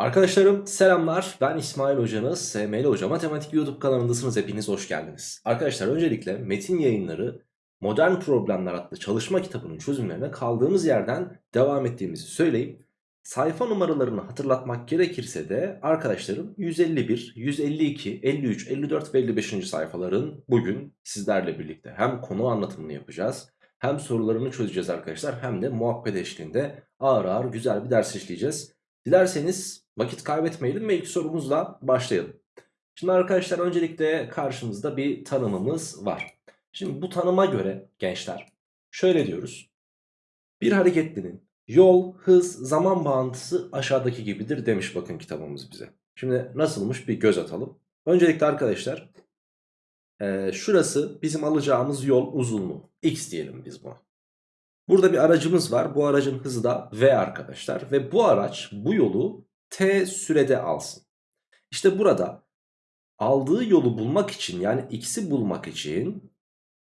Arkadaşlarım selamlar ben İsmail hocanız SML Hoca Matematik YouTube kanalındasınız hepiniz hoş geldiniz. Arkadaşlar öncelikle metin yayınları modern problemler adlı çalışma kitabının çözümlerine kaldığımız yerden devam ettiğimizi söyleyeyim. Sayfa numaralarını hatırlatmak gerekirse de arkadaşlarım 151, 152, 53, 54 ve 55. sayfaların bugün sizlerle birlikte hem konu anlatımını yapacağız hem sorularını çözeceğiz arkadaşlar hem de muhabbet eşliğinde ağır ağır güzel bir ders işleyeceğiz. Dilerseniz vakit kaybetmeyelim ve ilk sorumuzla başlayalım. Şimdi arkadaşlar öncelikle karşımızda bir tanımımız var. Şimdi bu tanıma göre gençler şöyle diyoruz. Bir hareketlinin yol, hız, zaman bağıntısı aşağıdaki gibidir demiş bakın kitabımız bize. Şimdi nasılmış bir göz atalım. Öncelikle arkadaşlar e, şurası bizim alacağımız yol uzunluğu. X diyelim biz buna. Burada bir aracımız var. Bu aracın hızı da V arkadaşlar. Ve bu araç bu yolu T sürede alsın. İşte burada aldığı yolu bulmak için yani x'i bulmak için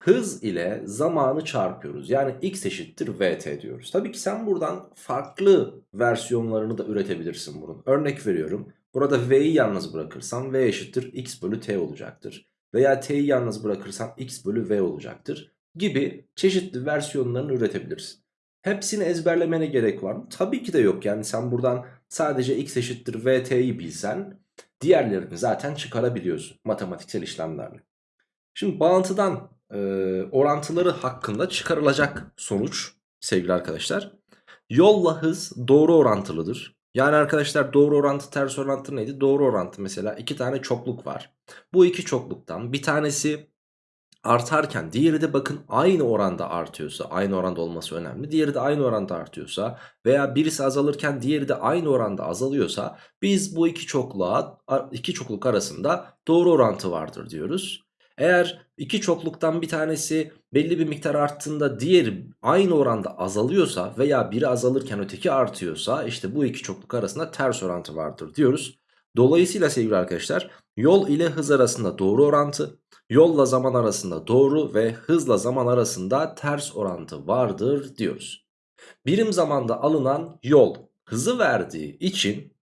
hız ile zamanı çarpıyoruz. Yani x eşittir vt diyoruz. Tabii ki sen buradan farklı versiyonlarını da üretebilirsin bunun. Örnek veriyorum. Burada v'yi yalnız bırakırsam v eşittir x bölü t olacaktır. Veya t'yi yalnız bırakırsam x bölü v olacaktır gibi çeşitli versiyonlarını üretebilirsin. Hepsini ezberlemene gerek var mı? Tabii ki de yok. Yani sen buradan sadece x eşittir vt'yi bilsen diğerlerini zaten çıkarabiliyorsun matematiksel işlemlerle. Şimdi bağıntıdan e, orantıları hakkında çıkarılacak sonuç sevgili arkadaşlar. Yolla hız doğru orantılıdır. Yani arkadaşlar doğru orantı ters orantı neydi? Doğru orantı mesela iki tane çokluk var. Bu iki çokluktan bir tanesi artarken diğeri de bakın aynı oranda artıyorsa aynı oranda olması önemli. Diğeri de aynı oranda artıyorsa veya birisi azalırken diğeri de aynı oranda azalıyorsa biz bu iki çokluğa iki çokluk arasında doğru orantı vardır diyoruz. Eğer iki çokluktan bir tanesi belli bir miktar arttığında diğeri aynı oranda azalıyorsa veya biri azalırken öteki artıyorsa işte bu iki çokluk arasında ters orantı vardır diyoruz. Dolayısıyla sevgili arkadaşlar yol ile hız arasında doğru orantı, yolla zaman arasında doğru ve hızla zaman arasında ters orantı vardır diyoruz. Birim zamanda alınan yol hızı verdiği için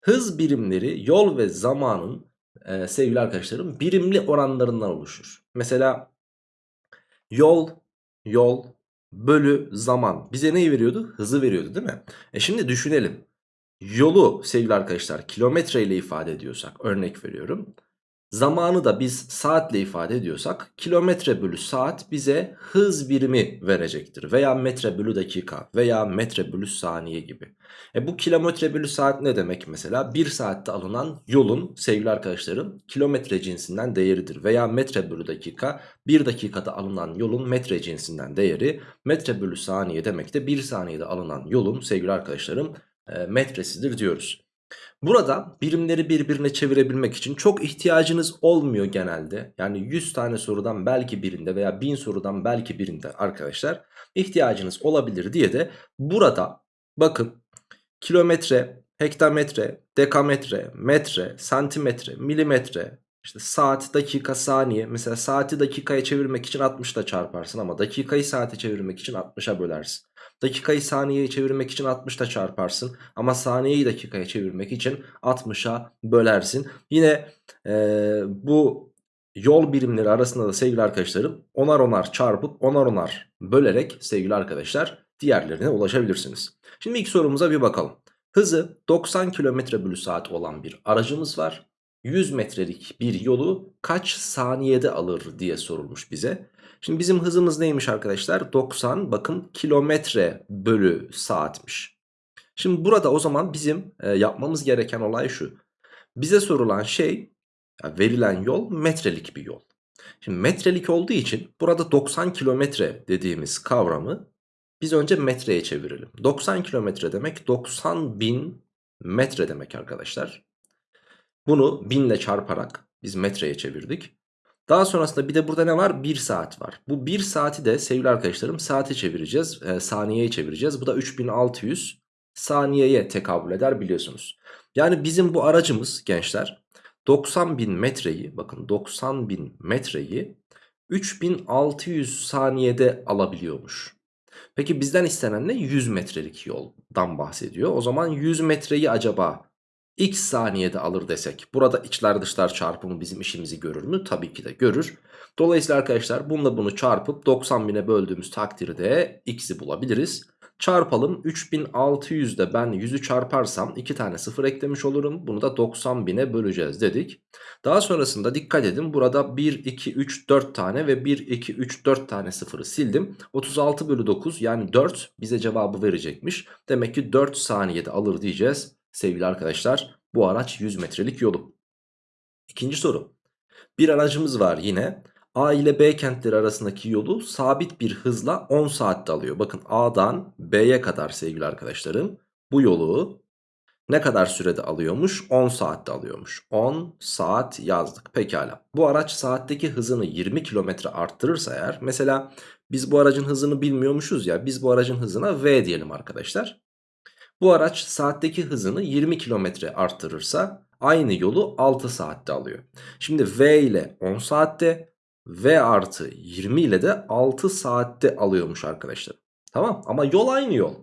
hız birimleri yol ve zamanın e, sevgili arkadaşlarım birimli oranlarından oluşur. Mesela yol, yol bölü zaman bize neyi veriyordu? Hızı veriyordu değil mi? E şimdi düşünelim. Yolu sevgili arkadaşlar kilometre ile ifade ediyorsak örnek veriyorum. Zamanı da biz saatle ifade ediyorsak kilometre bölü saat bize hız birimi verecektir. Veya metre bölü dakika veya metre bölü saniye gibi. E bu kilometre bölü saat ne demek mesela? 1 saatte alınan yolun sevgili arkadaşlarım kilometre cinsinden değeridir. Veya metre bölü dakika 1 dakikada alınan yolun metre cinsinden değeri. Metre bölü saniye demek de 1 saniyede alınan yolun sevgili arkadaşlarım metresidir diyoruz. Burada birimleri birbirine çevirebilmek için çok ihtiyacınız olmuyor genelde. Yani 100 tane sorudan belki birinde veya 1000 sorudan belki birinde arkadaşlar ihtiyacınız olabilir diye de burada bakın kilometre, hektametre, dekametre, metre, santimetre, milimetre, işte saat, dakika, saniye. Mesela saati dakikaya çevirmek için 60 ile çarparsın ama dakikayı saate çevirmek için 60'a bölersin. Dakikayı saniyeye çevirmek için 60'ta çarparsın. Ama saniyeyi dakikaya çevirmek için 60'a bölersin. Yine e, bu yol birimleri arasında da sevgili arkadaşlarım onar onar çarpıp onar onar bölerek sevgili arkadaşlar diğerlerine ulaşabilirsiniz. Şimdi ilk sorumuza bir bakalım. Hızı 90 km bölü saat olan bir aracımız var. 100 metrelik bir yolu kaç saniyede alır diye sorulmuş bize. Şimdi bizim hızımız neymiş arkadaşlar? 90 bakın kilometre bölü saatmiş. Şimdi burada o zaman bizim e, yapmamız gereken olay şu. Bize sorulan şey verilen yol metrelik bir yol. Şimdi metrelik olduğu için burada 90 kilometre dediğimiz kavramı biz önce metreye çevirelim. 90 kilometre demek 90 bin metre demek arkadaşlar. Bunu binle çarparak biz metreye çevirdik. Daha sonrasında bir de burada ne var? 1 saat var. Bu 1 saati de sevgili arkadaşlarım saate çevireceğiz. E, saniyeye çevireceğiz. Bu da 3600 saniyeye tekabül eder biliyorsunuz. Yani bizim bu aracımız gençler 90 bin metreyi bakın 90 bin metreyi 3600 saniyede alabiliyormuş. Peki bizden istenen ne? 100 metrelik yoldan bahsediyor. O zaman 100 metreyi acaba x saniyede alır desek burada içler dışlar çarpımı bizim işimizi görür mü? Tabii ki de görür. Dolayısıyla arkadaşlar bununla bunu çarpıp 90 bine böldüğümüz takdirde x'i bulabiliriz. Çarpalım 3600'de ben 100'ü çarparsam 2 tane 0 eklemiş olurum. Bunu da 90 bine böleceğiz dedik. Daha sonrasında dikkat edin burada 1, 2, 3, 4 tane ve 1, 2, 3, 4 tane sıfırı sildim. 36 bölü 9 yani 4 bize cevabı verecekmiş. Demek ki 4 saniyede alır diyeceğiz sevgili arkadaşlar bu araç 100 metrelik yolu. İkinci soru. Bir aracımız var yine. A ile B kentleri arasındaki yolu sabit bir hızla 10 saatte alıyor. Bakın A'dan B'ye kadar sevgili arkadaşlarım bu yolu ne kadar sürede alıyormuş? 10 saatte alıyormuş. 10 saat yazdık. Pekala. Bu araç saatteki hızını 20 kilometre arttırırsa eğer mesela biz bu aracın hızını bilmiyormuşuz ya biz bu aracın hızına V diyelim arkadaşlar. Bu araç saatteki hızını 20 kilometre arttırırsa aynı yolu 6 saatte alıyor. Şimdi V ile 10 saatte V artı 20 ile de 6 saatte alıyormuş arkadaşlar. Tamam ama yol aynı yol.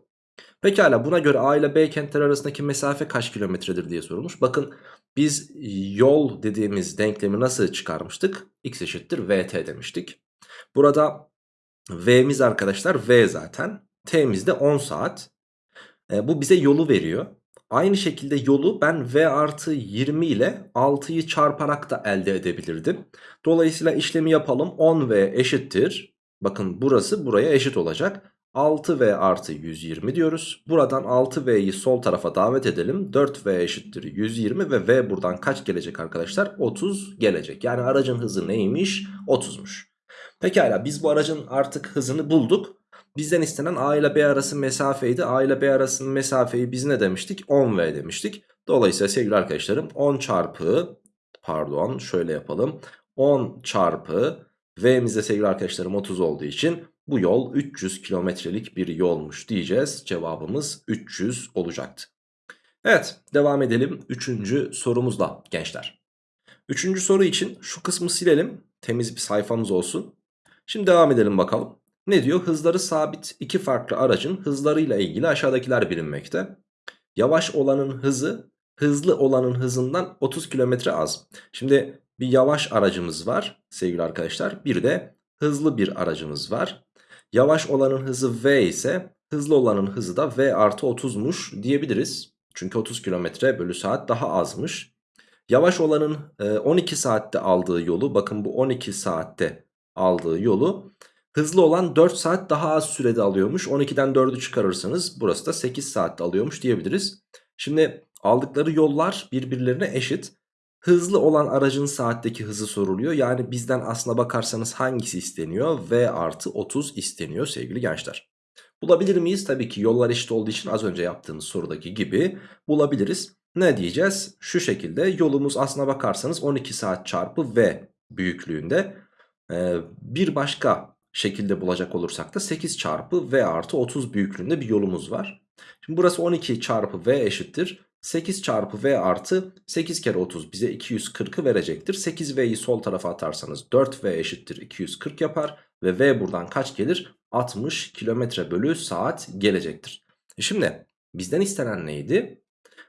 Pekala buna göre A ile B kentler arasındaki mesafe kaç kilometredir diye sorulmuş. Bakın biz yol dediğimiz denklemi nasıl çıkarmıştık? X eşittir VT demiştik. Burada V'miz arkadaşlar V zaten. T'miz de 10 saat. E, bu bize yolu veriyor. Aynı şekilde yolu ben V artı 20 ile 6'yı çarparak da elde edebilirdim. Dolayısıyla işlemi yapalım. 10V eşittir. Bakın burası buraya eşit olacak. 6V artı 120 diyoruz. Buradan 6V'yi sol tarafa davet edelim. 4V eşittir 120 ve V buradan kaç gelecek arkadaşlar? 30 gelecek. Yani aracın hızı neymiş? 30'muş. Pekala biz bu aracın artık hızını bulduk. Bizden istenen A ile B arası mesafeydi. A ile B arasının mesafeyi biz ne demiştik? 10V demiştik. Dolayısıyla sevgili arkadaşlarım 10 çarpı pardon şöyle yapalım. 10 çarpı V'mizde sevgili arkadaşlarım 30 olduğu için bu yol 300 kilometrelik bir yolmuş diyeceğiz. Cevabımız 300 olacaktı. Evet devam edelim 3. sorumuzla gençler. 3. soru için şu kısmı silelim. Temiz bir sayfamız olsun. Şimdi devam edelim bakalım. Ne diyor? Hızları sabit iki farklı aracın hızlarıyla ilgili aşağıdakiler bilinmekte. Yavaş olanın hızı hızlı olanın hızından 30 kilometre az. Şimdi bir yavaş aracımız var sevgili arkadaşlar. Bir de hızlı bir aracımız var. Yavaş olanın hızı V ise hızlı olanın hızı da V artı 30'muş diyebiliriz. Çünkü 30 kilometre bölü saat daha azmış. Yavaş olanın 12 saatte aldığı yolu bakın bu 12 saatte aldığı yolu Hızlı olan 4 saat daha az sürede alıyormuş. 12'den 4'ü çıkarırsanız burası da 8 saatte alıyormuş diyebiliriz. Şimdi aldıkları yollar birbirlerine eşit. Hızlı olan aracın saatteki hızı soruluyor. Yani bizden aslına bakarsanız hangisi isteniyor? V artı 30 isteniyor sevgili gençler. Bulabilir miyiz? Tabii ki yollar eşit olduğu için az önce yaptığımız sorudaki gibi bulabiliriz. Ne diyeceğiz? Şu şekilde yolumuz aslına bakarsanız 12 saat çarpı V büyüklüğünde. Bir başka şekilde bulacak olursak da 8 çarpı V artı 30 büyüklüğünde bir yolumuz var. Şimdi burası 12 çarpı V eşittir. 8 çarpı V artı 8 kere 30 bize 240'ı verecektir. 8V'yi sol tarafa atarsanız 4V eşittir 240 yapar. Ve V buradan kaç gelir? 60 kilometre bölü saat gelecektir. E şimdi bizden istenen neydi?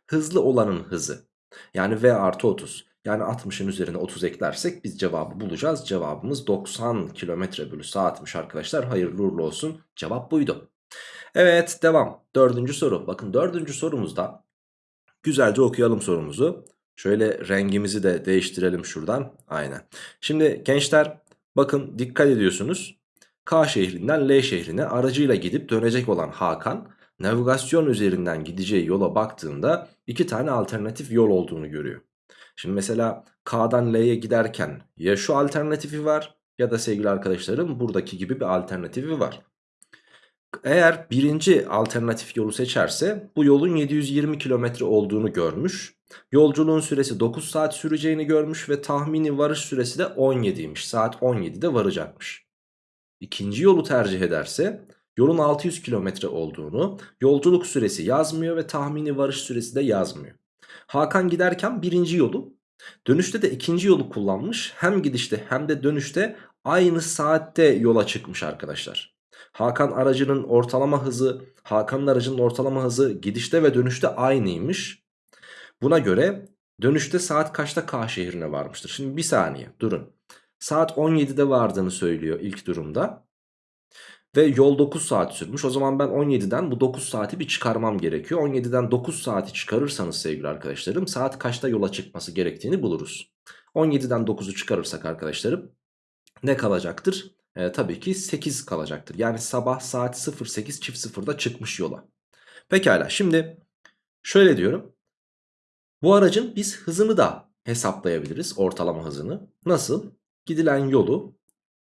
Hızlı olanın hızı. Yani V artı 30. Yani 60'ın üzerine 30 eklersek biz cevabı bulacağız. Cevabımız 90 km bölü saatmiş arkadaşlar. Hayırlı uğurlu olsun. Cevap buydu. Evet devam. Dördüncü soru. Bakın dördüncü sorumuzda güzelce okuyalım sorumuzu. Şöyle rengimizi de değiştirelim şuradan. Aynen. Şimdi gençler bakın dikkat ediyorsunuz. K şehrinden L şehrine aracıyla gidip dönecek olan Hakan navigasyon üzerinden gideceği yola baktığında iki tane alternatif yol olduğunu görüyor. Şimdi mesela K'dan L'ye giderken ya şu alternatifi var ya da sevgili arkadaşlarım buradaki gibi bir alternatifi var. Eğer birinci alternatif yolu seçerse bu yolun 720 kilometre olduğunu görmüş. Yolculuğun süresi 9 saat süreceğini görmüş ve tahmini varış süresi de 17'ymiş. Saat 17'de varacakmış. İkinci yolu tercih ederse yolun 600 kilometre olduğunu, yolculuk süresi yazmıyor ve tahmini varış süresi de yazmıyor. Hakan giderken birinci yolu dönüşte de ikinci yolu kullanmış. Hem gidişte hem de dönüşte aynı saatte yola çıkmış arkadaşlar. Hakan aracının ortalama hızı Hakan'ın aracının ortalama hızı gidişte ve dönüşte aynıymış. Buna göre dönüşte saat kaçta K şehrine varmıştır? Şimdi bir saniye durun. Saat 17'de vardığını söylüyor ilk durumda. Ve yol 9 saat sürmüş. O zaman ben 17'den bu 9 saati bir çıkarmam gerekiyor. 17'den 9 saati çıkarırsanız sevgili arkadaşlarım saat kaçta yola çıkması gerektiğini buluruz. 17'den 9'u çıkarırsak arkadaşlarım ne kalacaktır? Ee, tabii ki 8 kalacaktır. Yani sabah saat 08 çift 0'da çıkmış yola. Pekala şimdi şöyle diyorum. Bu aracın biz hızını da hesaplayabiliriz ortalama hızını. Nasıl? Gidilen yolu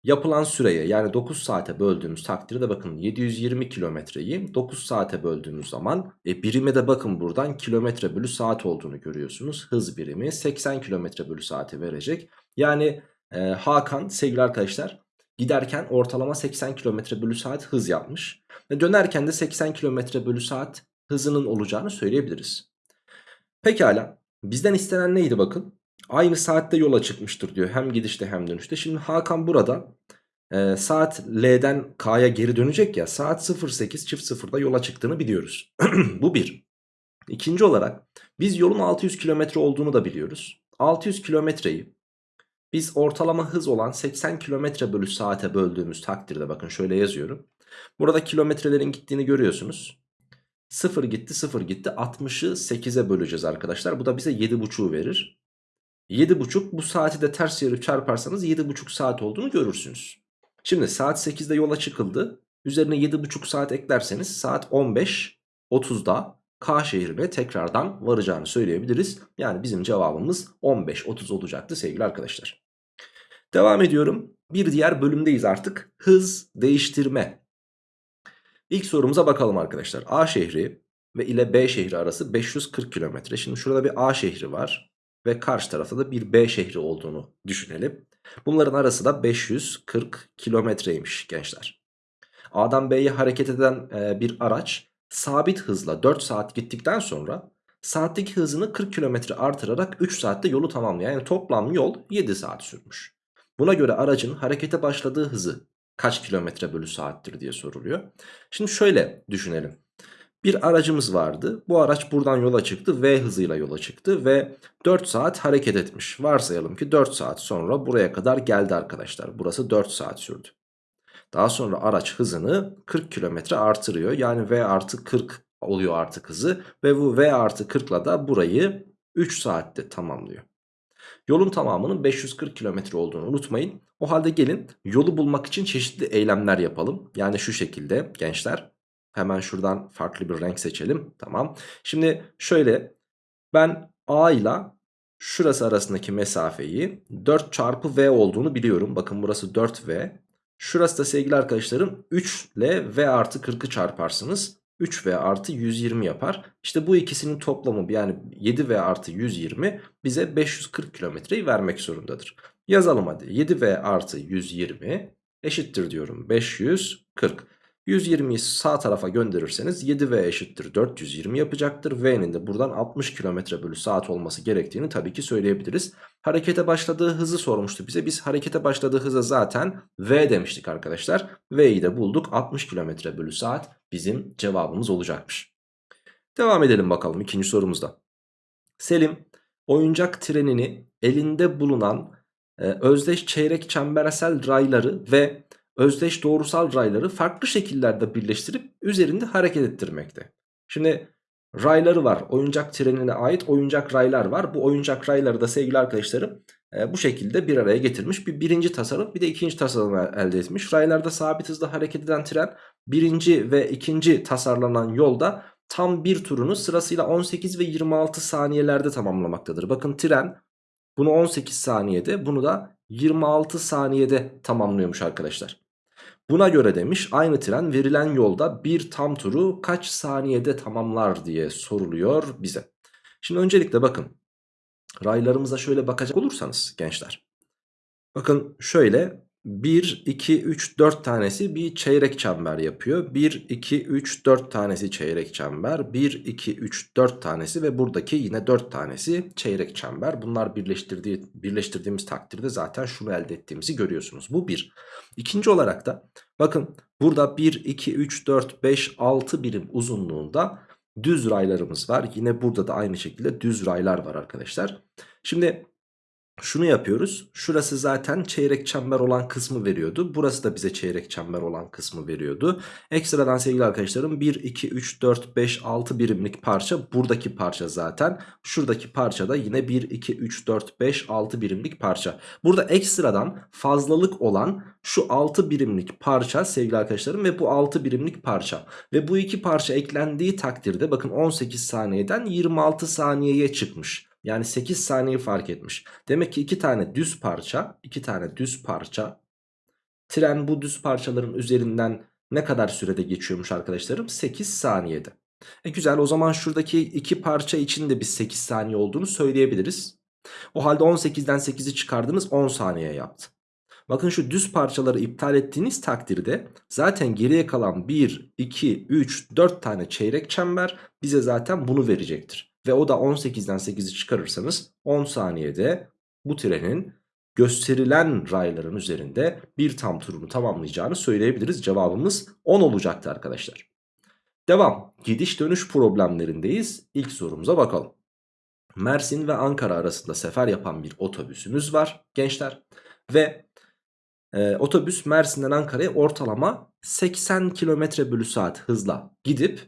yapılan süreye yani 9 saate böldüğümüz takdirde bakın 720 kilometreyi 9 saate böldüğümüz zaman e, birime de bakın buradan kilometre bölü saat olduğunu görüyorsunuz. Hız birimi 80 kilometre bölü saati verecek. Yani e, Hakan sevgili arkadaşlar giderken ortalama 80 kilometre bölü saat hız yapmış. Ve dönerken de 80 kilometre bölü saat hızının olacağını söyleyebiliriz. Pekala bizden istenen neydi bakın? Aynı saatte yola çıkmıştır diyor hem gidişte hem dönüşte. Şimdi Hakan burada e, saat L'den K'ya geri dönecek ya saat 08 çift 0'da yola çıktığını biliyoruz. Bu bir. İkinci olarak biz yolun 600 kilometre olduğunu da biliyoruz. 600 kilometreyi biz ortalama hız olan 80 kilometre bölü saate böldüğümüz takdirde bakın şöyle yazıyorum. Burada kilometrelerin gittiğini görüyorsunuz. 0 gitti 0 gitti 60'ı 8'e böleceğiz arkadaşlar. Bu da bize 7,5'u verir. 7,5 bu saati de ters yarı çarparsanız 7,5 saat olduğunu görürsünüz. Şimdi saat 8'de yola çıkıldı. Üzerine 7,5 saat eklerseniz saat 15.30'da K şehrine tekrardan varacağını söyleyebiliriz. Yani bizim cevabımız 15.30 olacaktı sevgili arkadaşlar. Devam ediyorum. Bir diğer bölümdeyiz artık. Hız değiştirme. İlk sorumuza bakalım arkadaşlar. A şehri ve ile B şehri arası 540 kilometre. Şimdi şurada bir A şehri var ve karşı tarafta da bir B şehri olduğunu düşünelim. Bunların arası da 540 kilometreymiş gençler. A'dan B'ye hareket eden e, bir araç sabit hızla 4 saat gittikten sonra saatteki hızını 40 kilometre artırarak 3 saatte yolu tamamlıyor. Yani toplam yol 7 saat sürmüş. Buna göre aracın harekete başladığı hızı kaç kilometre bölü saattir diye soruluyor. Şimdi şöyle düşünelim. Bir aracımız vardı. Bu araç buradan yola çıktı. V hızıyla yola çıktı ve 4 saat hareket etmiş. Varsayalım ki 4 saat sonra buraya kadar geldi arkadaşlar. Burası 4 saat sürdü. Daha sonra araç hızını 40 kilometre artırıyor. Yani V artı 40 oluyor artık hızı. Ve bu V artı 40 ile da burayı 3 saatte tamamlıyor. Yolun tamamının 540 kilometre olduğunu unutmayın. O halde gelin yolu bulmak için çeşitli eylemler yapalım. Yani şu şekilde gençler. Hemen şuradan farklı bir renk seçelim. Tamam. Şimdi şöyle ben A ile şurası arasındaki mesafeyi 4 çarpı V olduğunu biliyorum. Bakın burası 4V. Şurası da sevgili arkadaşlarım 3 ile V artı 40'ı çarparsınız. 3V artı 120 yapar. İşte bu ikisinin toplamı yani 7V artı 120 bize 540 kilometreyi vermek zorundadır. Yazalım hadi 7V artı 120 eşittir diyorum 540. 120'yi sağ tarafa gönderirseniz 7V eşittir 420 yapacaktır. V'nin de buradan 60 km bölü saat olması gerektiğini tabii ki söyleyebiliriz. Harekete başladığı hızı sormuştu bize. Biz harekete başladığı hıza zaten V demiştik arkadaşlar. V'yi de bulduk 60 km bölü saat bizim cevabımız olacakmış. Devam edelim bakalım ikinci sorumuzda. Selim oyuncak trenini elinde bulunan e, özdeş çeyrek çembersel rayları ve özdeş doğrusal rayları farklı şekillerde birleştirip üzerinde hareket ettirmekte. Şimdi rayları var. Oyuncak trenine ait oyuncak raylar var. Bu oyuncak rayları da sevgili arkadaşlarım e, bu şekilde bir araya getirmiş. Bir birinci tasarım bir de ikinci tasarım elde etmiş. Raylarda sabit hızla hareket eden tren birinci ve ikinci tasarlanan yolda tam bir turunu sırasıyla 18 ve 26 saniyelerde tamamlamaktadır. Bakın tren bunu 18 saniyede bunu da 26 saniyede tamamlıyormuş arkadaşlar. Buna göre demiş aynı tren verilen yolda bir tam turu kaç saniyede tamamlar diye soruluyor bize. Şimdi öncelikle bakın raylarımıza şöyle bakacak olursanız gençler. Bakın şöyle 1, 2, 3, 4 tanesi bir çeyrek çember yapıyor. 1, 2, 3, 4 tanesi çeyrek çember. 1, 2, 3, 4 tanesi ve buradaki yine 4 tanesi çeyrek çember. Bunlar birleştirdiği, birleştirdiğimiz takdirde zaten şunu elde ettiğimizi görüyorsunuz. Bu bir. İkinci olarak da bakın burada 1, 2, 3, 4, 5, 6 birim uzunluğunda düz raylarımız var. Yine burada da aynı şekilde düz raylar var arkadaşlar. Şimdi şunu yapıyoruz. Şurası zaten çeyrek çember olan kısmı veriyordu. Burası da bize çeyrek çember olan kısmı veriyordu. Ekstradan sevgili arkadaşlarım 1, 2, 3, 4, 5, 6 birimlik parça buradaki parça zaten. Şuradaki parça da yine 1, 2, 3, 4, 5, 6 birimlik parça. Burada ekstradan fazlalık olan şu 6 birimlik parça sevgili arkadaşlarım ve bu 6 birimlik parça. Ve bu iki parça eklendiği takdirde bakın 18 saniyeden 26 saniyeye çıkmış. Yani 8 saniye fark etmiş. Demek ki 2 tane düz parça, 2 tane düz parça. Tren bu düz parçaların üzerinden ne kadar sürede geçiyormuş arkadaşlarım? 8 saniyede. E güzel o zaman şuradaki iki parça için de biz 8 saniye olduğunu söyleyebiliriz. O halde 18'den 8'i çıkardınız 10 saniye yaptı. Bakın şu düz parçaları iptal ettiğiniz takdirde zaten geriye kalan 1, 2, 3, 4 tane çeyrek çember bize zaten bunu verecektir. Ve o da 18'den 8'i çıkarırsanız 10 saniyede bu trenin gösterilen rayların üzerinde bir tam turunu tamamlayacağını söyleyebiliriz. Cevabımız 10 olacaktı arkadaşlar. Devam. Gidiş dönüş problemlerindeyiz. İlk sorumuza bakalım. Mersin ve Ankara arasında sefer yapan bir otobüsümüz var gençler. Ve e, otobüs Mersin'den Ankara'ya ortalama 80 km bölü saat hızla gidip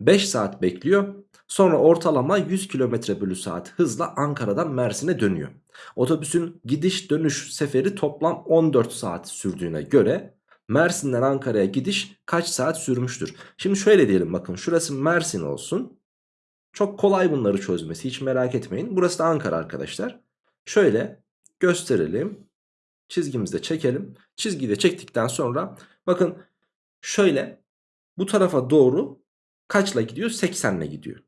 5 saat bekliyor. Sonra ortalama 100 km bölü saat hızla Ankara'dan Mersin'e dönüyor. Otobüsün gidiş dönüş seferi toplam 14 saat sürdüğüne göre Mersin'den Ankara'ya gidiş kaç saat sürmüştür? Şimdi şöyle diyelim bakın şurası Mersin olsun. Çok kolay bunları çözmesi hiç merak etmeyin. Burası da Ankara arkadaşlar. Şöyle gösterelim. Çizgimizde çekelim. Çizgiyi de çektikten sonra bakın şöyle bu tarafa doğru kaçla gidiyor? 80 ile gidiyor.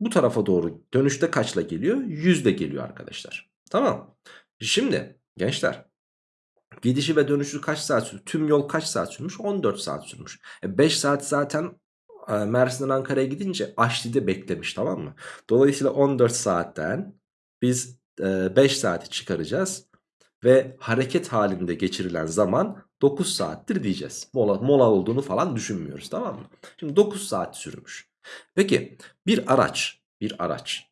Bu tarafa doğru dönüşte kaçla geliyor? 100 ile geliyor arkadaşlar. Tamam. Şimdi gençler gidişi ve dönüşü kaç saat sürmüş? Tüm yol kaç saat sürmüş? 14 saat sürmüş. E 5 saat zaten e, Mersin'den Ankara'ya gidince Aşli'de beklemiş tamam mı? Dolayısıyla 14 saatten biz e, 5 saati çıkaracağız. Ve hareket halinde geçirilen zaman 9 saattir diyeceğiz. Mola, mola olduğunu falan düşünmüyoruz tamam mı? Şimdi 9 saat sürmüş. Peki bir araç bir araç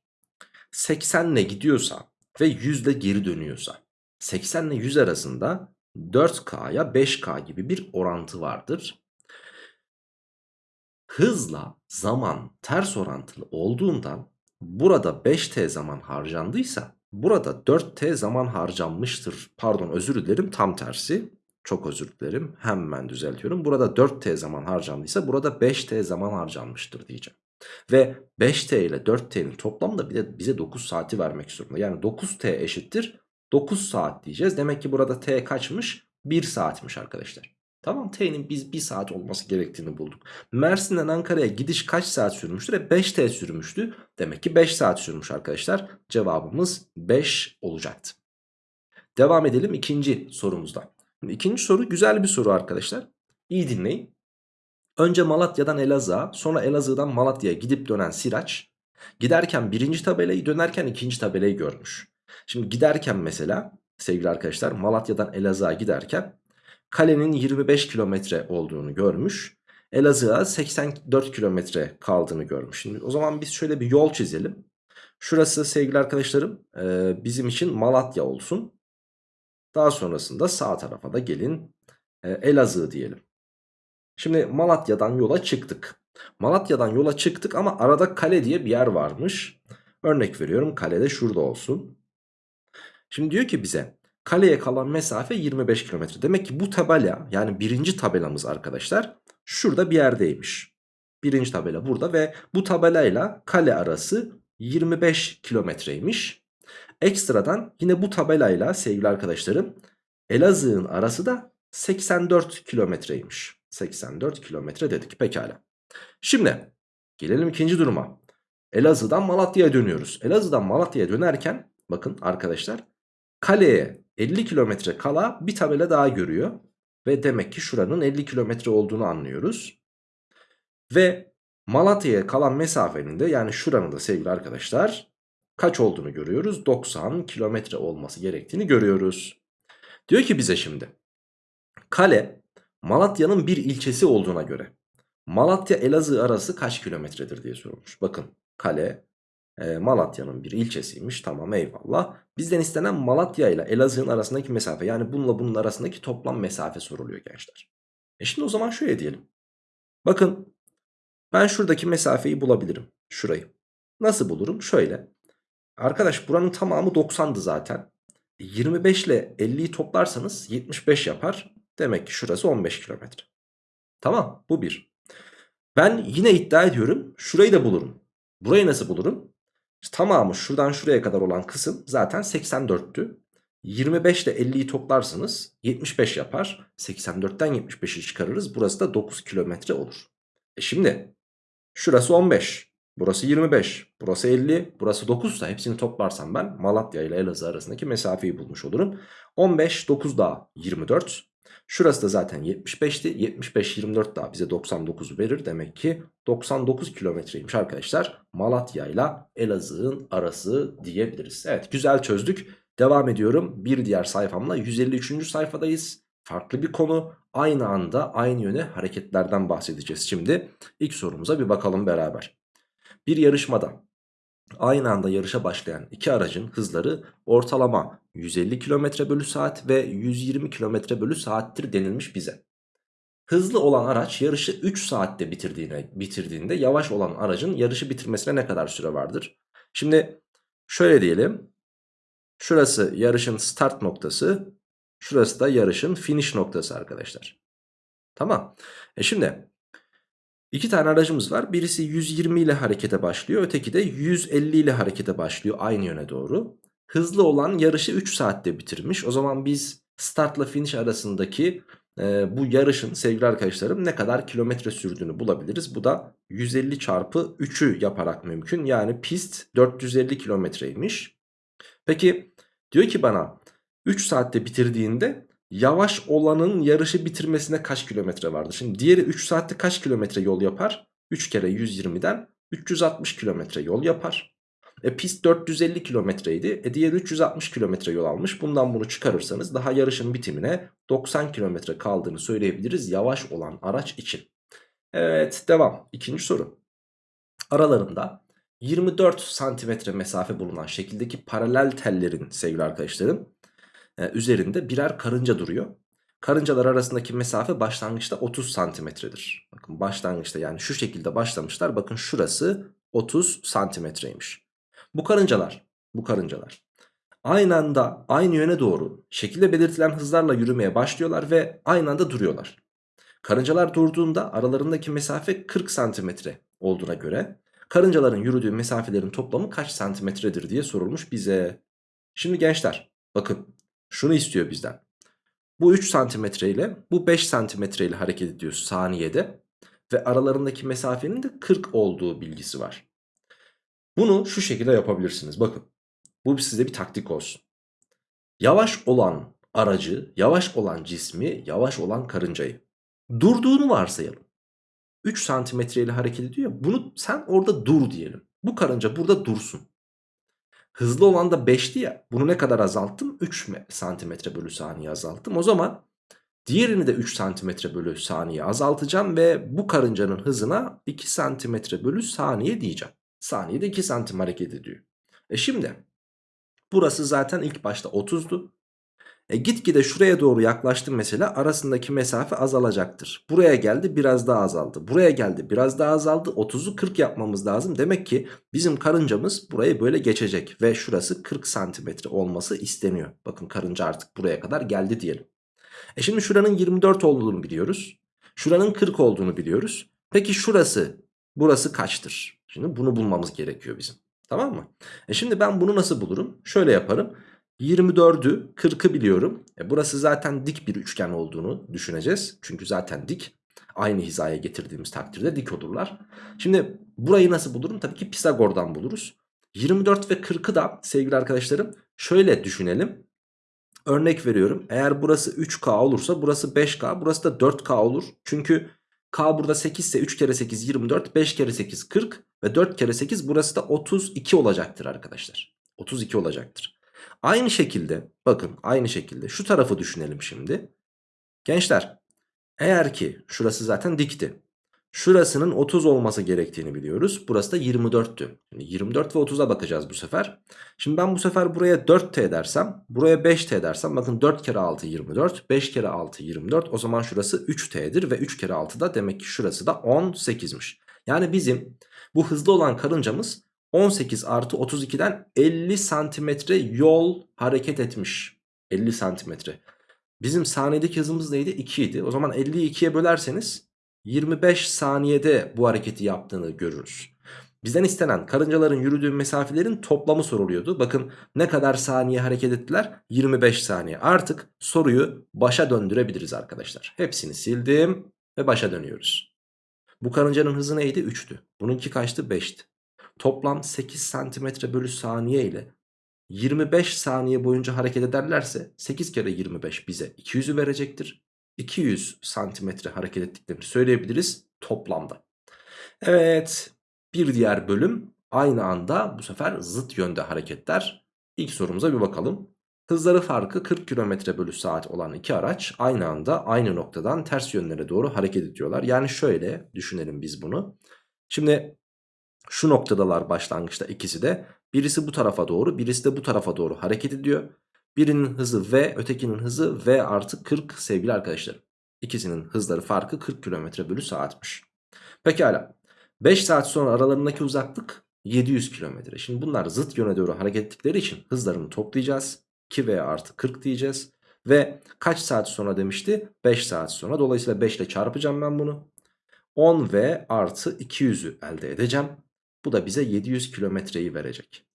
80 ile gidiyorsa ve 100 ile geri dönüyorsa 80 ile 100 arasında 4K'ya 5K gibi bir orantı vardır. Hızla zaman ters orantılı olduğundan burada 5T zaman harcandıysa burada 4T zaman harcanmıştır. Pardon özür dilerim tam tersi. Çok özür dilerim hemen düzeltiyorum. Burada 4T zaman harcandıysa burada 5T zaman harcanmıştır diyeceğim. Ve 5T ile 4T'nin toplamı da bize, bize 9 saati vermek zorunda. Yani 9T eşittir 9 saat diyeceğiz. Demek ki burada T kaçmış? 1 saatmiş arkadaşlar. Tamam T'nin biz 1 saat olması gerektiğini bulduk. Mersin'den Ankara'ya gidiş kaç saat sürmüştür? E 5T sürmüştü. Demek ki 5 saat sürmüş arkadaşlar. Cevabımız 5 olacaktı. Devam edelim ikinci sorumuzda. Şimdi ikinci soru güzel bir soru arkadaşlar. İyi dinleyin. Önce Malatya'dan Elazığ'a sonra Elazığ'dan Malatya'ya gidip dönen Siraç giderken birinci tabelayı dönerken ikinci tabelayı görmüş. Şimdi giderken mesela sevgili arkadaşlar Malatya'dan Elazığ'a giderken kalenin 25 kilometre olduğunu görmüş. Elazığ'a 84 kilometre kaldığını görmüş. Şimdi o zaman biz şöyle bir yol çizelim. Şurası sevgili arkadaşlarım bizim için Malatya olsun. Daha sonrasında sağ tarafa da gelin Elazığ diyelim. Şimdi Malatya'dan yola çıktık. Malatya'dan yola çıktık ama arada kale diye bir yer varmış. Örnek veriyorum kale de şurada olsun. Şimdi diyor ki bize kaleye kalan mesafe 25 kilometre. Demek ki bu tabela yani birinci tabelamız arkadaşlar şurada bir yerdeymiş. Birinci tabela burada ve bu tabelayla kale arası 25 kilometreymiş. Ekstradan yine bu tabelayla sevgili arkadaşlarım Elazığ'ın arası da 84 kilometreymiş. 84 kilometre dedik pekala. Şimdi gelelim ikinci duruma. Elazığ'dan Malatya'ya dönüyoruz. Elazığ'dan Malatya'ya dönerken bakın arkadaşlar kaleye 50 kilometre kala bir tabela daha görüyor. Ve demek ki şuranın 50 kilometre olduğunu anlıyoruz. Ve Malatya'ya kalan mesafenin de yani şuranın da sevgili arkadaşlar kaç olduğunu görüyoruz. 90 kilometre olması gerektiğini görüyoruz. Diyor ki bize şimdi kale Malatya'nın bir ilçesi olduğuna göre Malatya Elazığ arası kaç kilometredir diye sorulmuş. Bakın kale e, Malatya'nın bir ilçesiymiş tamam eyvallah. Bizden istenen Malatya ile Elazığ'ın arasındaki mesafe yani bununla bunun arasındaki toplam mesafe soruluyor gençler. E şimdi o zaman şöyle diyelim. Bakın ben şuradaki mesafeyi bulabilirim. Şurayı. Nasıl bulurum? Şöyle. Arkadaş buranın tamamı 90'dı zaten. 25 ile 50'yi toplarsanız 75 yapar. Demek ki şurası 15 kilometre. Tamam bu bir. Ben yine iddia ediyorum şurayı da bulurum. Burayı nasıl bulurum? Tamamı şuradan şuraya kadar olan kısım zaten 84'tü. 25 ile 50'yi toplarsınız 75 yapar. 84'ten 75'i çıkarırız. Burası da 9 kilometre olur. E şimdi şurası 15. Burası 25. Burası 50. Burası 9 ise hepsini toplarsam ben Malatya ile Elazığ arasındaki mesafeyi bulmuş olurum. 15 9 daha 24. Şurası da zaten 75'ti. 75 24 daha bize 99 verir. Demek ki 99 kilometreymiş arkadaşlar. Malatya ile Elazığ'ın arası diyebiliriz. Evet güzel çözdük. Devam ediyorum. Bir diğer sayfamla 153. sayfadayız. Farklı bir konu. Aynı anda aynı yöne hareketlerden bahsedeceğiz şimdi. İlk sorumuza bir bakalım beraber. Bir yarışmada aynı anda yarışa başlayan iki aracın hızları ortalama 150 km bölü saat ve 120 km bölü saattir denilmiş bize. Hızlı olan araç yarışı 3 saatte bitirdiğine, bitirdiğinde yavaş olan aracın yarışı bitirmesine ne kadar süre vardır? Şimdi şöyle diyelim. Şurası yarışın start noktası. Şurası da yarışın finish noktası arkadaşlar. Tamam. E şimdi iki tane aracımız var. Birisi 120 ile harekete başlıyor. Öteki de 150 ile harekete başlıyor aynı yöne doğru. Hızlı olan yarışı 3 saatte bitirmiş. O zaman biz startla finish arasındaki e, bu yarışın sevgili arkadaşlarım ne kadar kilometre sürdüğünü bulabiliriz. Bu da 150 çarpı 3'ü yaparak mümkün. Yani pist 450 kilometreymiş. Peki diyor ki bana 3 saatte bitirdiğinde yavaş olanın yarışı bitirmesine kaç kilometre vardır? Şimdi diğeri 3 saatte kaç kilometre yol yapar? 3 kere 120'den 360 kilometre yol yapar. E pist 450 kilometreydi. E diğeri 360 kilometre yol almış. Bundan bunu çıkarırsanız daha yarışın bitimine 90 kilometre kaldığını söyleyebiliriz yavaş olan araç için. Evet devam. İkinci soru. Aralarında 24 santimetre mesafe bulunan şekildeki paralel tellerin sevgili arkadaşlarım üzerinde birer karınca duruyor. Karıncalar arasındaki mesafe başlangıçta 30 santimetredir. Bakın başlangıçta yani şu şekilde başlamışlar. Bakın şurası 30 santimetreymiş. Bu karıncalar, bu karıncalar aynı anda aynı yöne doğru şekilde belirtilen hızlarla yürümeye başlıyorlar ve aynı anda duruyorlar. Karıncalar durduğunda aralarındaki mesafe 40 santimetre olduğuna göre karıncaların yürüdüğü mesafelerin toplamı kaç santimetredir diye sorulmuş bize. Şimdi gençler bakın şunu istiyor bizden. Bu 3 santimetre ile bu 5 santimetre ile hareket ediyor saniyede ve aralarındaki mesafenin de 40 olduğu bilgisi var. Bunu şu şekilde yapabilirsiniz. Bakın bu size bir taktik olsun. Yavaş olan aracı, yavaş olan cismi, yavaş olan karıncayı durduğunu varsayalım. 3 santimetre ile hareket ediyor ya bunu sen orada dur diyelim. Bu karınca burada dursun. Hızlı olan da 5'ti ya. Bunu ne kadar azalttım? 3 santimetre bölü saniye azalttım. O zaman diğerini de 3 santimetre bölü saniye azaltacağım ve bu karıncanın hızına 2 santimetre bölü saniye diyeceğim. Saniyede 2 santim hareket ediyor. E şimdi burası zaten ilk başta 30'du. E gitgide şuraya doğru yaklaştım mesela arasındaki mesafe azalacaktır. Buraya geldi biraz daha azaldı. Buraya geldi biraz daha azaldı. 30'u 40 yapmamız lazım. Demek ki bizim karıncamız burayı böyle geçecek. Ve şurası 40 santimetre olması isteniyor. Bakın karınca artık buraya kadar geldi diyelim. E şimdi şuranın 24 olduğunu biliyoruz. Şuranın 40 olduğunu biliyoruz. Peki şurası burası kaçtır? Şimdi bunu bulmamız gerekiyor bizim. Tamam mı? E şimdi ben bunu nasıl bulurum? Şöyle yaparım. 24'ü 40'ı biliyorum. E burası zaten dik bir üçgen olduğunu düşüneceğiz. Çünkü zaten dik. Aynı hizaya getirdiğimiz takdirde dik olurlar. Şimdi burayı nasıl bulurum? Tabii ki Pisagor'dan buluruz. 24 ve 40'ı da sevgili arkadaşlarım şöyle düşünelim. Örnek veriyorum. Eğer burası 3K olursa burası 5K. Burası da 4K olur. Çünkü K burada 8 ise 3 kere 8 24. 5 kere 8 40. Ve 4 kere 8 burası da 32 olacaktır arkadaşlar. 32 olacaktır. Aynı şekilde bakın aynı şekilde şu tarafı düşünelim şimdi. Gençler eğer ki şurası zaten dikti. Şurasının 30 olması gerektiğini biliyoruz. Burası da 24'tü. Şimdi 24 ve 30'a bakacağız bu sefer. Şimdi ben bu sefer buraya 4t dersem, buraya 5t dersem bakın 4 kere 6 24, 5 kere 6 24. O zaman şurası 3t'dir ve 3 kere 6 da demek ki şurası da 18'miş. Yani bizim bu hızlı olan karıncamız 18 artı 32'den 50 santimetre yol hareket etmiş. 50 santimetre. Bizim saniyedeki hızımız neydi? 2 idi. O zaman 50'yi 2'ye bölerseniz 25 saniyede bu hareketi yaptığını görürüz. Bizden istenen karıncaların yürüdüğü mesafelerin toplamı soruluyordu. Bakın ne kadar saniye hareket ettiler? 25 saniye. Artık soruyu başa döndürebiliriz arkadaşlar. Hepsini sildim ve başa dönüyoruz. Bu karıncanın hızı neydi? 3'tü. Bununki kaçtı? 5'ti. Toplam 8 santimetre bölü saniye ile 25 saniye boyunca hareket ederlerse 8 kere 25 bize 200'ü verecektir. 200 santimetre hareket ettiklerini söyleyebiliriz toplamda. Evet bir diğer bölüm aynı anda bu sefer zıt yönde hareketler. İlk sorumuza bir bakalım. Hızları farkı 40 km bölü saat olan iki araç aynı anda aynı noktadan ters yönlere doğru hareket ediyorlar. Yani şöyle düşünelim biz bunu. Şimdi şu noktadalar başlangıçta ikisi de. Birisi bu tarafa doğru birisi de bu tarafa doğru hareket ediyor. Birinin hızı V ötekinin hızı V artı 40 sevgili arkadaşlarım. İkisinin hızları farkı 40 km bölü saatmiş. Pekala 5 saat sonra aralarındaki uzaklık 700 km. Şimdi bunlar zıt yöne doğru hareket ettikleri için hızlarını toplayacağız. 2V artı 40 diyeceğiz. Ve kaç saat sonra demişti? 5 saat sonra. Dolayısıyla 5 ile çarpacağım ben bunu. 10V artı 200'ü elde edeceğim. Bu da bize 700 kilometreyi verecek.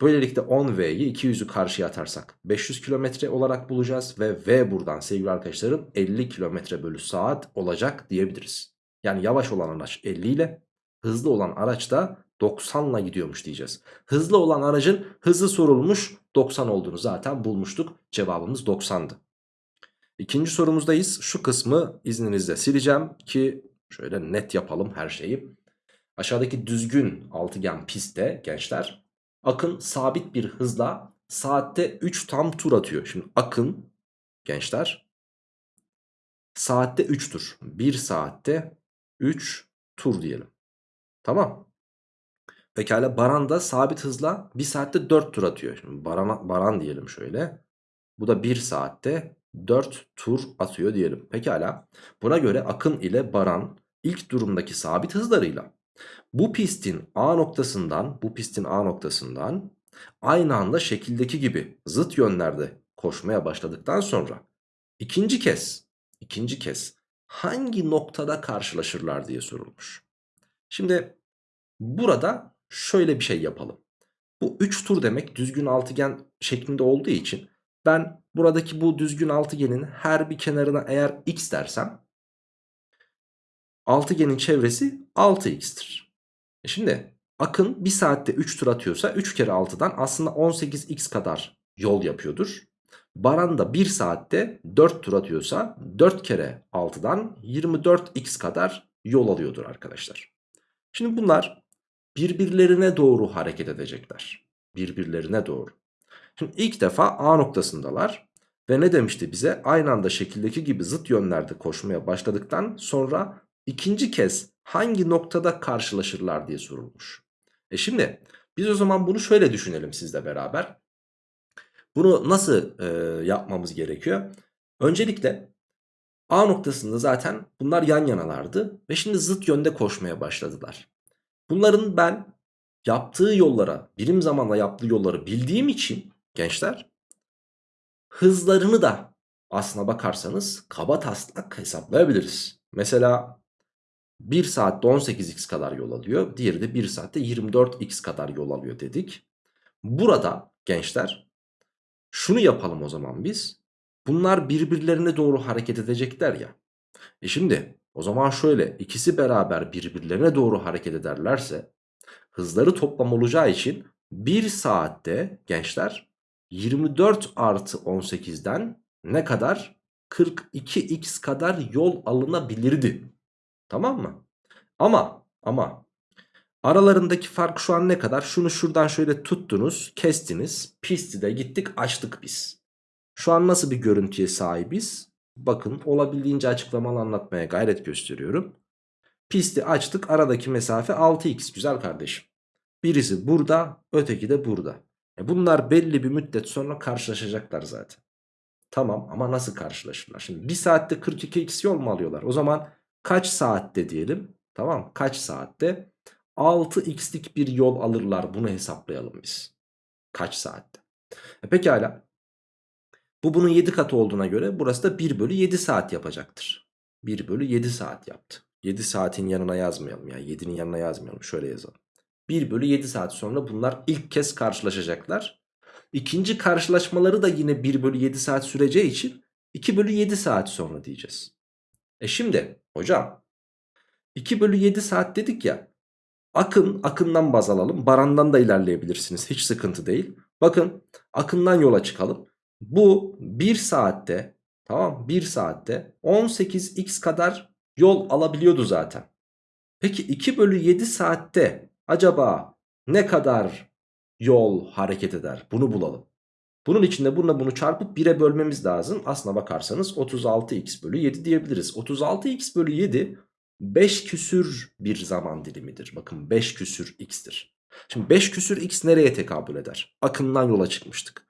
Böylelikle 10V'yi 200'ü karşıya atarsak 500 kilometre olarak bulacağız. Ve V buradan sevgili arkadaşlarım 50 kilometre bölü saat olacak diyebiliriz. Yani yavaş olan araç 50 ile hızlı olan araç da 90 ile gidiyormuş diyeceğiz. Hızlı olan aracın hızı sorulmuş 90 olduğunu zaten bulmuştuk. Cevabımız 90'dı. İkinci sorumuzdayız. Şu kısmı izninizle sileceğim ki şöyle net yapalım her şeyi. Aşağıdaki düzgün altıgen pistte gençler Akın sabit bir hızla saatte 3 tam tur atıyor. Şimdi Akın gençler saatte 3 tur. 1 saatte 3 tur diyelim. Tamam. Pekala Baran da sabit hızla 1 saatte 4 tur atıyor. Şimdi Baran, Baran diyelim şöyle. Bu da 1 saatte 4 tur atıyor diyelim. Pekala. Buna göre Akın ile Baran ilk durumdaki sabit hızlarıyla bu pistin A noktasından bu pistin A noktasından aynı anda şekildeki gibi zıt yönlerde koşmaya başladıktan sonra ikinci kez ikinci kez hangi noktada karşılaşırlar diye sorulmuş. Şimdi burada şöyle bir şey yapalım. Bu 3 tur demek düzgün altıgen şeklinde olduğu için ben buradaki bu düzgün altıgenin her bir kenarına eğer x dersem altıgenin çevresi 6x'tir. E şimdi Akın 1 saatte 3 tur atıyorsa 3 kere 6'dan aslında 18x kadar yol yapıyordur. Baran da 1 saatte 4 tur atıyorsa 4 kere 6'dan 24x kadar yol alıyordur arkadaşlar. Şimdi bunlar birbirlerine doğru hareket edecekler. Birbirlerine doğru. Şimdi ilk defa A noktasındalar. Ve ne demişti bize? Aynı anda şekildeki gibi zıt yönlerde koşmaya başladıktan sonra ikinci kez hangi noktada karşılaşırlar diye sorulmuş. E şimdi biz o zaman bunu şöyle düşünelim sizle beraber. Bunu nasıl e, yapmamız gerekiyor? Öncelikle A noktasında zaten bunlar yan yanalardı ve şimdi zıt yönde koşmaya başladılar. Bunların ben yaptığı yollara, birim zamanla yaptığı yolları bildiğim için gençler hızlarını da aslına bakarsanız kaba taslak hesaplayabiliriz. Mesela 1 saatte 18x kadar yol alıyor. Diğeri de 1 saatte 24x kadar yol alıyor dedik. Burada gençler şunu yapalım o zaman biz. Bunlar birbirlerine doğru hareket edecekler ya. E şimdi o zaman şöyle ikisi beraber birbirlerine doğru hareket ederlerse hızları toplam olacağı için 1 saatte gençler 24 artı 18'den ne kadar? 42x kadar yol alınabilirdi. Tamam mı? Ama ama aralarındaki fark şu an ne kadar? Şunu şuradan şöyle tuttunuz, kestiniz. Pisti de gittik açtık biz. Şu an nasıl bir görüntüye sahibiz? Bakın olabildiğince açıklamalı anlatmaya gayret gösteriyorum. Pisti açtık aradaki mesafe 6x güzel kardeşim. Birisi burada öteki de burada. E bunlar belli bir müddet sonra karşılaşacaklar zaten. Tamam ama nasıl karşılaşırlar? Şimdi 1 saatte 42x yol mu alıyorlar? O zaman kaç saatte diyelim? Tamam kaç saatte? 6x'lik bir yol alırlar bunu hesaplayalım biz. Kaç saatte? E pekala. Bu bunun 7 katı olduğuna göre burası da 1 bölü 7 saat yapacaktır. 1 bölü 7 saat yaptı. 7 saatin yanına yazmayalım ya. 7'nin yanına yazmayalım. Şöyle yazalım. 1 bölü 7 saat sonra bunlar ilk kez karşılaşacaklar. İkinci karşılaşmaları da yine 1 bölü 7 saat süreceği için 2 bölü 7 saat sonra diyeceğiz. E şimdi hocam 2 bölü 7 saat dedik ya. Akın akından baz alalım. Barandan da ilerleyebilirsiniz. Hiç sıkıntı değil. Bakın akından yola çıkalım. Bu 1 saatte tamam 1 saatte 18x kadar yol alabiliyordu zaten. Peki 2 bölü 7 saatte acaba ne kadar yol hareket eder? Bunu bulalım. Bunun içinde bununla bunu çarpıp 1'e bölmemiz lazım. Aslına bakarsanız 36x bölü 7 diyebiliriz. 36x bölü 7 5 küsür bir zaman dilimidir. Bakın 5 küsür x'tir. Şimdi 5 küsür x nereye tekabül eder? Akımdan yola çıkmıştık.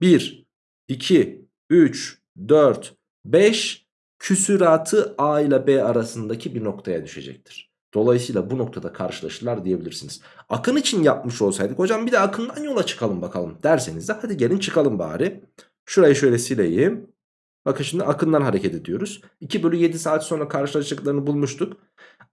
1, 2, 3, 4, 5 küsüratı A ile B arasındaki bir noktaya düşecektir. Dolayısıyla bu noktada karşılaşırlar diyebilirsiniz. Akın için yapmış olsaydık hocam bir de akından yola çıkalım bakalım derseniz de hadi gelin çıkalım bari. Şurayı şöyle sileyim. Bakın şimdi akından hareket ediyoruz. 2 bölü 7 saat sonra karşılaşacaklarını bulmuştuk.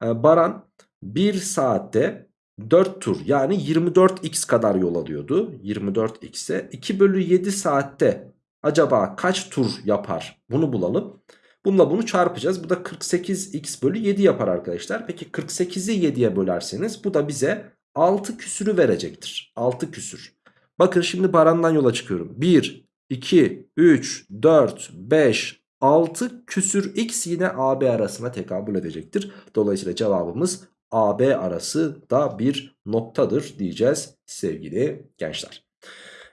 Ee, Baran 1 saatte 4 tur yani 24x kadar yol alıyordu. 24x'e 2 bölü 7 saatte acaba kaç tur yapar bunu bulalım. Bununla bunu çarpacağız. Bu da 48x bölü 7 yapar arkadaşlar. Peki 48'i 7'ye bölerseniz bu da bize 6 küsürü verecektir. 6 küsür. Bakın şimdi Baran'dan yola çıkıyorum. 1, 2, 3, 4, 5, 6 küsür x yine AB arasına tekabül edecektir. Dolayısıyla cevabımız AB arası da bir noktadır diyeceğiz sevgili gençler.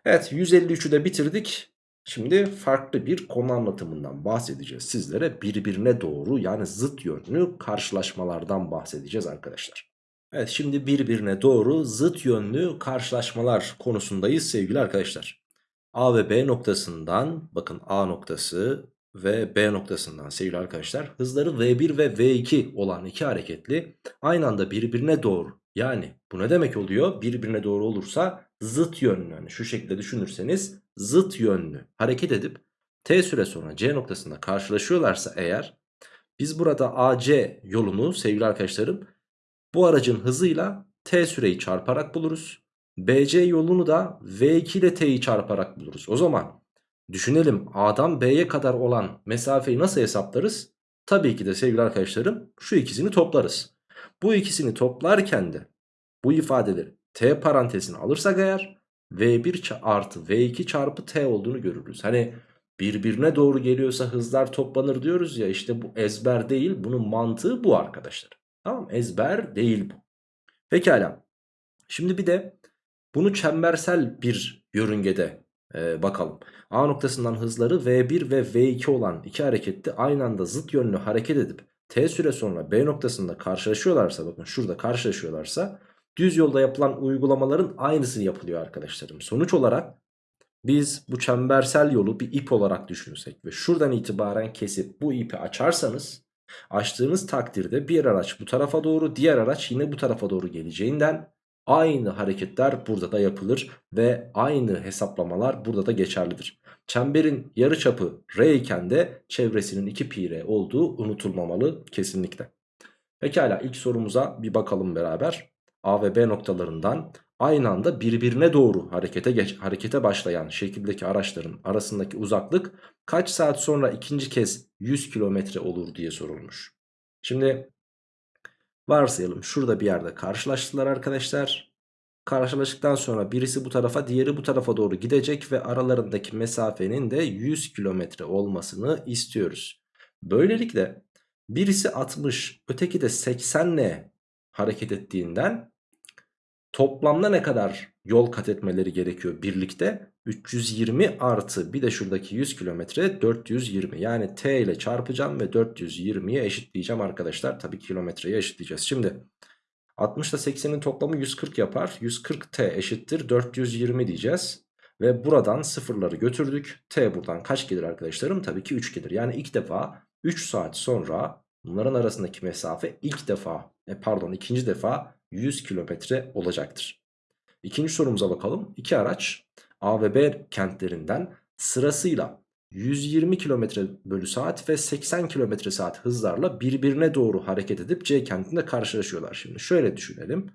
Evet 153'ü de bitirdik. Şimdi farklı bir konu anlatımından bahsedeceğiz sizlere. Birbirine doğru yani zıt yönlü karşılaşmalardan bahsedeceğiz arkadaşlar. Evet şimdi birbirine doğru zıt yönlü karşılaşmalar konusundayız sevgili arkadaşlar. A ve B noktasından bakın A noktası ve B noktasından sevgili arkadaşlar hızları V1 ve V2 olan iki hareketli aynı anda birbirine doğru yani bu ne demek oluyor? Birbirine doğru olursa zıt yönlü yani şu şekilde düşünürseniz zıt yönlü hareket edip T süre sonra C noktasında karşılaşıyorlarsa eğer biz burada AC yolunu sevgili arkadaşlarım bu aracın hızıyla T süreyi çarparak buluruz. BC yolunu da V2 ile T'yi çarparak buluruz. O zaman düşünelim A'dan B'ye kadar olan mesafeyi nasıl hesaplarız? Tabii ki de sevgili arkadaşlarım şu ikisini toplarız. Bu ikisini toplarken de bu ifadeleri T parantezine alırsak eğer V1 artı V2 çarpı T olduğunu görürüz. Hani birbirine doğru geliyorsa hızlar toplanır diyoruz ya işte bu ezber değil bunun mantığı bu arkadaşlar. Tamam ezber değil bu. Pekala. Şimdi bir de bunu çembersel bir yörüngede e, bakalım. A noktasından hızları V1 ve V2 olan iki harekette aynı anda zıt yönlü hareket edip T süre sonra B noktasında karşılaşıyorlarsa bakın şurada karşılaşıyorlarsa düz yolda yapılan uygulamaların aynısı yapılıyor arkadaşlarım. Sonuç olarak biz bu çembersel yolu bir ip olarak düşünsek ve şuradan itibaren kesip bu ipi açarsanız açtığınız takdirde bir araç bu tarafa doğru diğer araç yine bu tarafa doğru geleceğinden aynı hareketler burada da yapılır ve aynı hesaplamalar burada da geçerlidir. Çemberin yarıçapı r iken de çevresinin 2 pi r olduğu unutulmamalı kesinlikle. Pekala ilk sorumuza bir bakalım beraber. A ve B noktalarından aynı anda birbirine doğru harekete geç, harekete başlayan şekildeki araçların arasındaki uzaklık kaç saat sonra ikinci kez 100 kilometre olur diye sorulmuş. Şimdi varsayalım şurada bir yerde karşılaştılar arkadaşlar. Karşılaştıktan sonra birisi bu tarafa diğeri bu tarafa doğru gidecek ve aralarındaki mesafenin de 100 kilometre olmasını istiyoruz. Böylelikle birisi 60 öteki de 80 ile hareket ettiğinden toplamda ne kadar yol kat etmeleri gerekiyor birlikte. 320 artı bir de şuradaki 100 kilometre 420. Yani t ile çarpacağım ve 420'ye eşitleyeceğim arkadaşlar. Tabii kilometreye eşitleyeceğiz. Şimdi 60 ile 80'in toplamı 140 yapar. 140t eşittir 420 diyeceğiz. Ve buradan sıfırları götürdük. T buradan kaç gelir arkadaşlarım? Tabii ki 3 gelir. Yani ilk defa 3 saat sonra bunların arasındaki mesafe ilk defa e pardon ikinci defa 100 kilometre olacaktır. İkinci sorumuza bakalım. İki araç A ve B kentlerinden sırasıyla 120 km bölü saat ve 80 km saat hızlarla birbirine doğru hareket edip C kentinde karşılaşıyorlar. Şimdi şöyle düşünelim.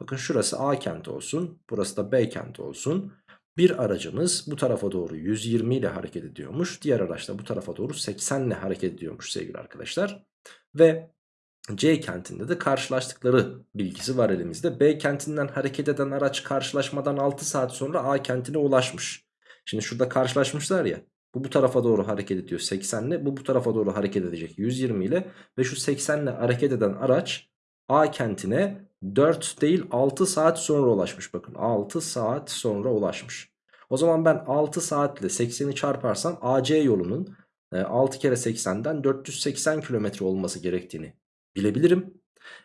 Bakın şurası A kenti olsun. Burası da B kenti olsun. Bir aracımız bu tarafa doğru 120 ile hareket ediyormuş. Diğer araç da bu tarafa doğru 80 ile hareket ediyormuş sevgili arkadaşlar. Ve C kentinde de karşılaştıkları bilgisi var elimizde. B kentinden hareket eden araç karşılaşmadan 6 saat sonra A kentine ulaşmış. Şimdi şurada karşılaşmışlar ya. Bu bu tarafa doğru hareket ediyor 80 ile. Bu bu tarafa doğru hareket edecek 120 ile. Ve şu 80 ile hareket eden araç A kentine 4 değil 6 saat sonra ulaşmış. Bakın 6 saat sonra ulaşmış. O zaman ben 6 saatle 80'i çarparsam AC yolunun 6 e, kere 80'den 480 kilometre olması gerektiğini bilebilirim.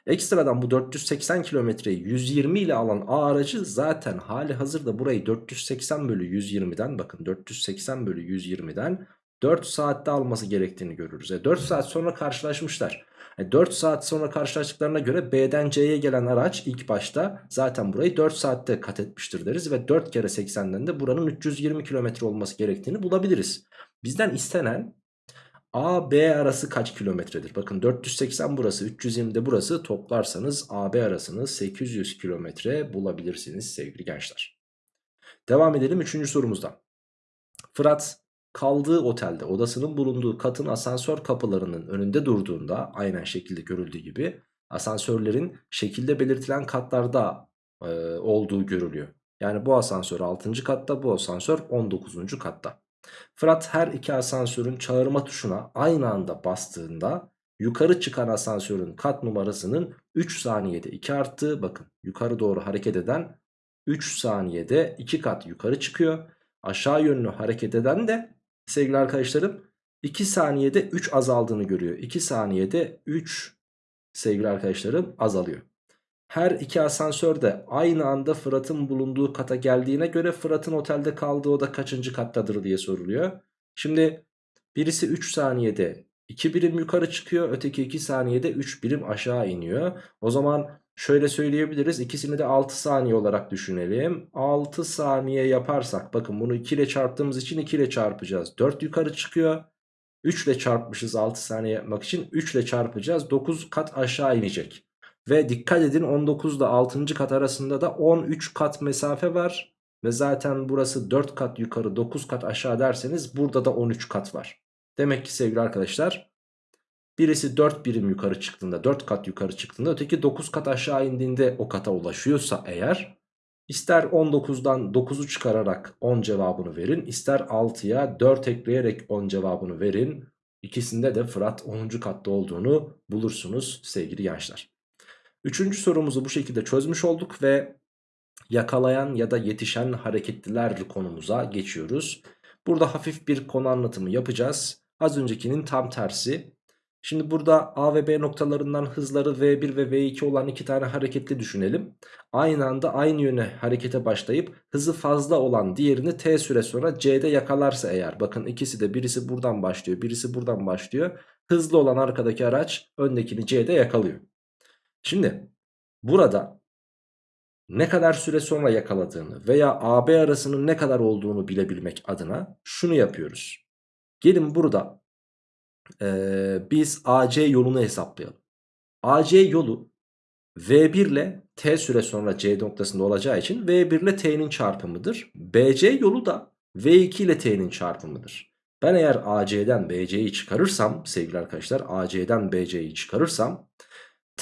Ekstradan bu 480 kilometreyi 120 ile alan A aracı zaten hali hazırda burayı 480 bölü 120'den bakın 480 bölü 120'den 4 saatte alması gerektiğini görürüz. E 4 saat sonra karşılaşmışlar. E 4 saat sonra karşılaştıklarına göre B'den C'ye gelen araç ilk başta zaten burayı 4 saatte kat etmiştir deriz. Ve 4 kere 80'den de buranın 320 kilometre olması gerektiğini bulabiliriz. Bizden istenen A, B arası kaç kilometredir? Bakın 480 burası 320 de burası toplarsanız A, B arasını 800 kilometre bulabilirsiniz sevgili gençler. Devam edelim 3. sorumuzdan. Fırat kaldığı otelde odasının bulunduğu katın asansör kapılarının önünde durduğunda aynen şekilde görüldüğü gibi asansörlerin şekilde belirtilen katlarda e, olduğu görülüyor. Yani bu asansör 6. katta bu asansör 19. katta. Fırat her iki asansörün çağırma tuşuna aynı anda bastığında yukarı çıkan asansörün kat numarasının 3 saniyede 2 arttığı bakın yukarı doğru hareket eden 3 saniyede 2 kat yukarı çıkıyor. Aşağı yönlü hareket eden de sevgili arkadaşlarım 2 saniyede 3 azaldığını görüyor. 2 saniyede 3 sevgili arkadaşlarım azalıyor. Her iki asansör de aynı anda Fırat'ın bulunduğu kata geldiğine göre Fırat'ın otelde kaldığı oda kaçıncı kattadır diye soruluyor. Şimdi birisi 3 saniyede 2 birim yukarı çıkıyor. Öteki 2 saniyede 3 birim aşağı iniyor. O zaman şöyle söyleyebiliriz. İkisini de 6 saniye olarak düşünelim. 6 saniye yaparsak bakın bunu 2 ile çarptığımız için 2 ile çarpacağız. 4 yukarı çıkıyor. 3 ile çarpmışız 6 saniye yapmak için. 3 ile çarpacağız. 9 kat aşağı inecek. Ve dikkat edin 19 ile 6. kat arasında da 13 kat mesafe var. Ve zaten burası 4 kat yukarı 9 kat aşağı derseniz burada da 13 kat var. Demek ki sevgili arkadaşlar birisi 4 birim yukarı çıktığında 4 kat yukarı çıktığında öteki 9 kat aşağı indiğinde o kata ulaşıyorsa eğer ister 19'dan 9'u çıkararak 10 cevabını verin ister 6'ya 4 ekleyerek 10 cevabını verin. İkisinde de Fırat 10. katta olduğunu bulursunuz sevgili gençler. Üçüncü sorumuzu bu şekilde çözmüş olduk ve yakalayan ya da yetişen hareketliler konumuza geçiyoruz. Burada hafif bir konu anlatımı yapacağız. Az öncekinin tam tersi. Şimdi burada A ve B noktalarından hızları V1 ve V2 olan iki tane hareketli düşünelim. Aynı anda aynı yöne harekete başlayıp hızı fazla olan diğerini T süre sonra C'de yakalarsa eğer. Bakın ikisi de birisi buradan başlıyor birisi buradan başlıyor. Hızlı olan arkadaki araç öndekini C'de yakalıyor. Şimdi burada ne kadar süre sonra yakaladığını veya AB arasının ne kadar olduğunu bilebilmek adına şunu yapıyoruz. Gelin burada e, biz AC yolunu hesaplayalım. AC yolu V1 ile T süre sonra C noktasında olacağı için V1 ile T'nin çarpımıdır. BC yolu da V2 ile T'nin çarpımıdır. Ben eğer AC'den BC'yi çıkarırsam sevgili arkadaşlar AC'den BC'yi çıkarırsam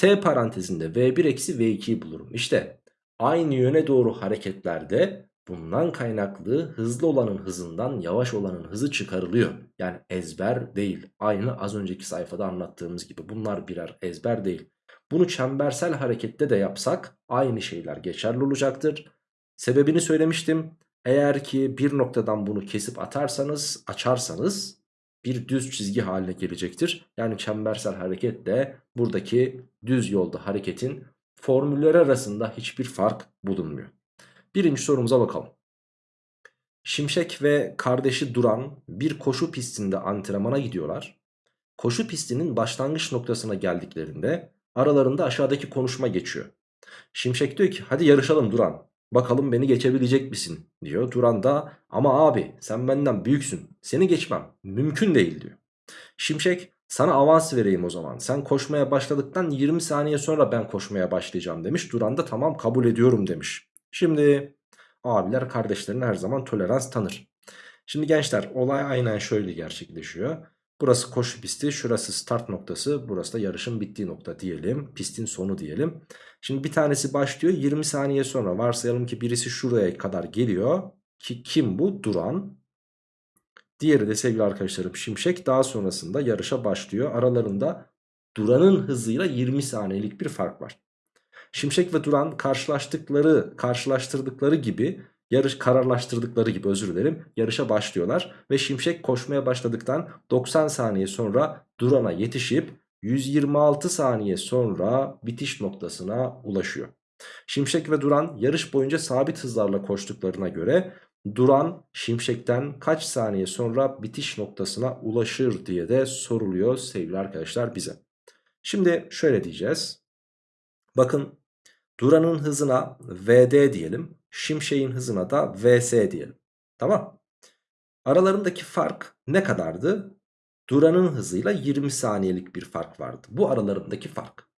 T parantezinde V1 eksi V2'yi bulurum. İşte aynı yöne doğru hareketlerde bundan kaynaklı hızlı olanın hızından yavaş olanın hızı çıkarılıyor. Yani ezber değil. Aynı az önceki sayfada anlattığımız gibi bunlar birer ezber değil. Bunu çembersel harekette de yapsak aynı şeyler geçerli olacaktır. Sebebini söylemiştim. Eğer ki bir noktadan bunu kesip atarsanız, açarsanız bir düz çizgi haline gelecektir. Yani çembersel hareket de buradaki düz yolda hareketin formülleri arasında hiçbir fark bulunmuyor. Birinci sorumuza bakalım. Şimşek ve kardeşi Duran bir koşu pistinde antrenmana gidiyorlar. Koşu pistinin başlangıç noktasına geldiklerinde aralarında aşağıdaki konuşma geçiyor. Şimşek diyor ki hadi yarışalım Duran. Bakalım beni geçebilecek misin diyor. Duran da ama abi sen benden büyüksün. Seni geçmem mümkün değil diyor. Şimşek sana avans vereyim o zaman. Sen koşmaya başladıktan 20 saniye sonra ben koşmaya başlayacağım demiş. Duran da tamam kabul ediyorum demiş. Şimdi abiler kardeşlerine her zaman tolerans tanır. Şimdi gençler olay aynen şöyle gerçekleşiyor. Burası koşu pisti, şurası start noktası, burası da yarışın bittiği nokta diyelim. Pistin sonu diyelim. Şimdi bir tanesi başlıyor 20 saniye sonra varsayalım ki birisi şuraya kadar geliyor. Ki kim bu? Duran. Diğeri de sevgili arkadaşlarım Şimşek daha sonrasında yarışa başlıyor. Aralarında Duran'ın hızıyla 20 saniyelik bir fark var. Şimşek ve Duran karşılaştıkları, karşılaştırdıkları gibi yarış kararlaştırdıkları gibi özür dilerim yarışa başlıyorlar ve Şimşek koşmaya başladıktan 90 saniye sonra Duran'a yetişip 126 saniye sonra bitiş noktasına ulaşıyor. Şimşek ve Duran yarış boyunca sabit hızlarla koştuklarına göre Duran Şimşek'ten kaç saniye sonra bitiş noktasına ulaşır diye de soruluyor sevgili arkadaşlar bize. Şimdi şöyle diyeceğiz. Bakın Duran'ın hızına VD diyelim. Şimşek'in hızına da VS diyelim. Tamam. Aralarındaki fark ne kadardı? Duran'ın hızıyla 20 saniyelik bir fark vardı. Bu aralarındaki fark.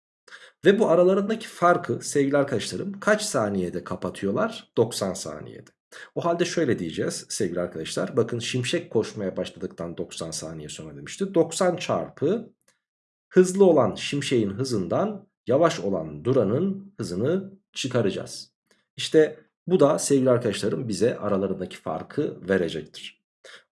Ve bu aralarındaki farkı sevgili arkadaşlarım kaç saniyede kapatıyorlar? 90 saniyede. O halde şöyle diyeceğiz sevgili arkadaşlar. Bakın şimşek koşmaya başladıktan 90 saniye sonra demişti. 90 çarpı hızlı olan şimşeğin hızından yavaş olan Duran'ın hızını çıkaracağız. İşte bu da sevgili arkadaşlarım bize aralarındaki farkı verecektir.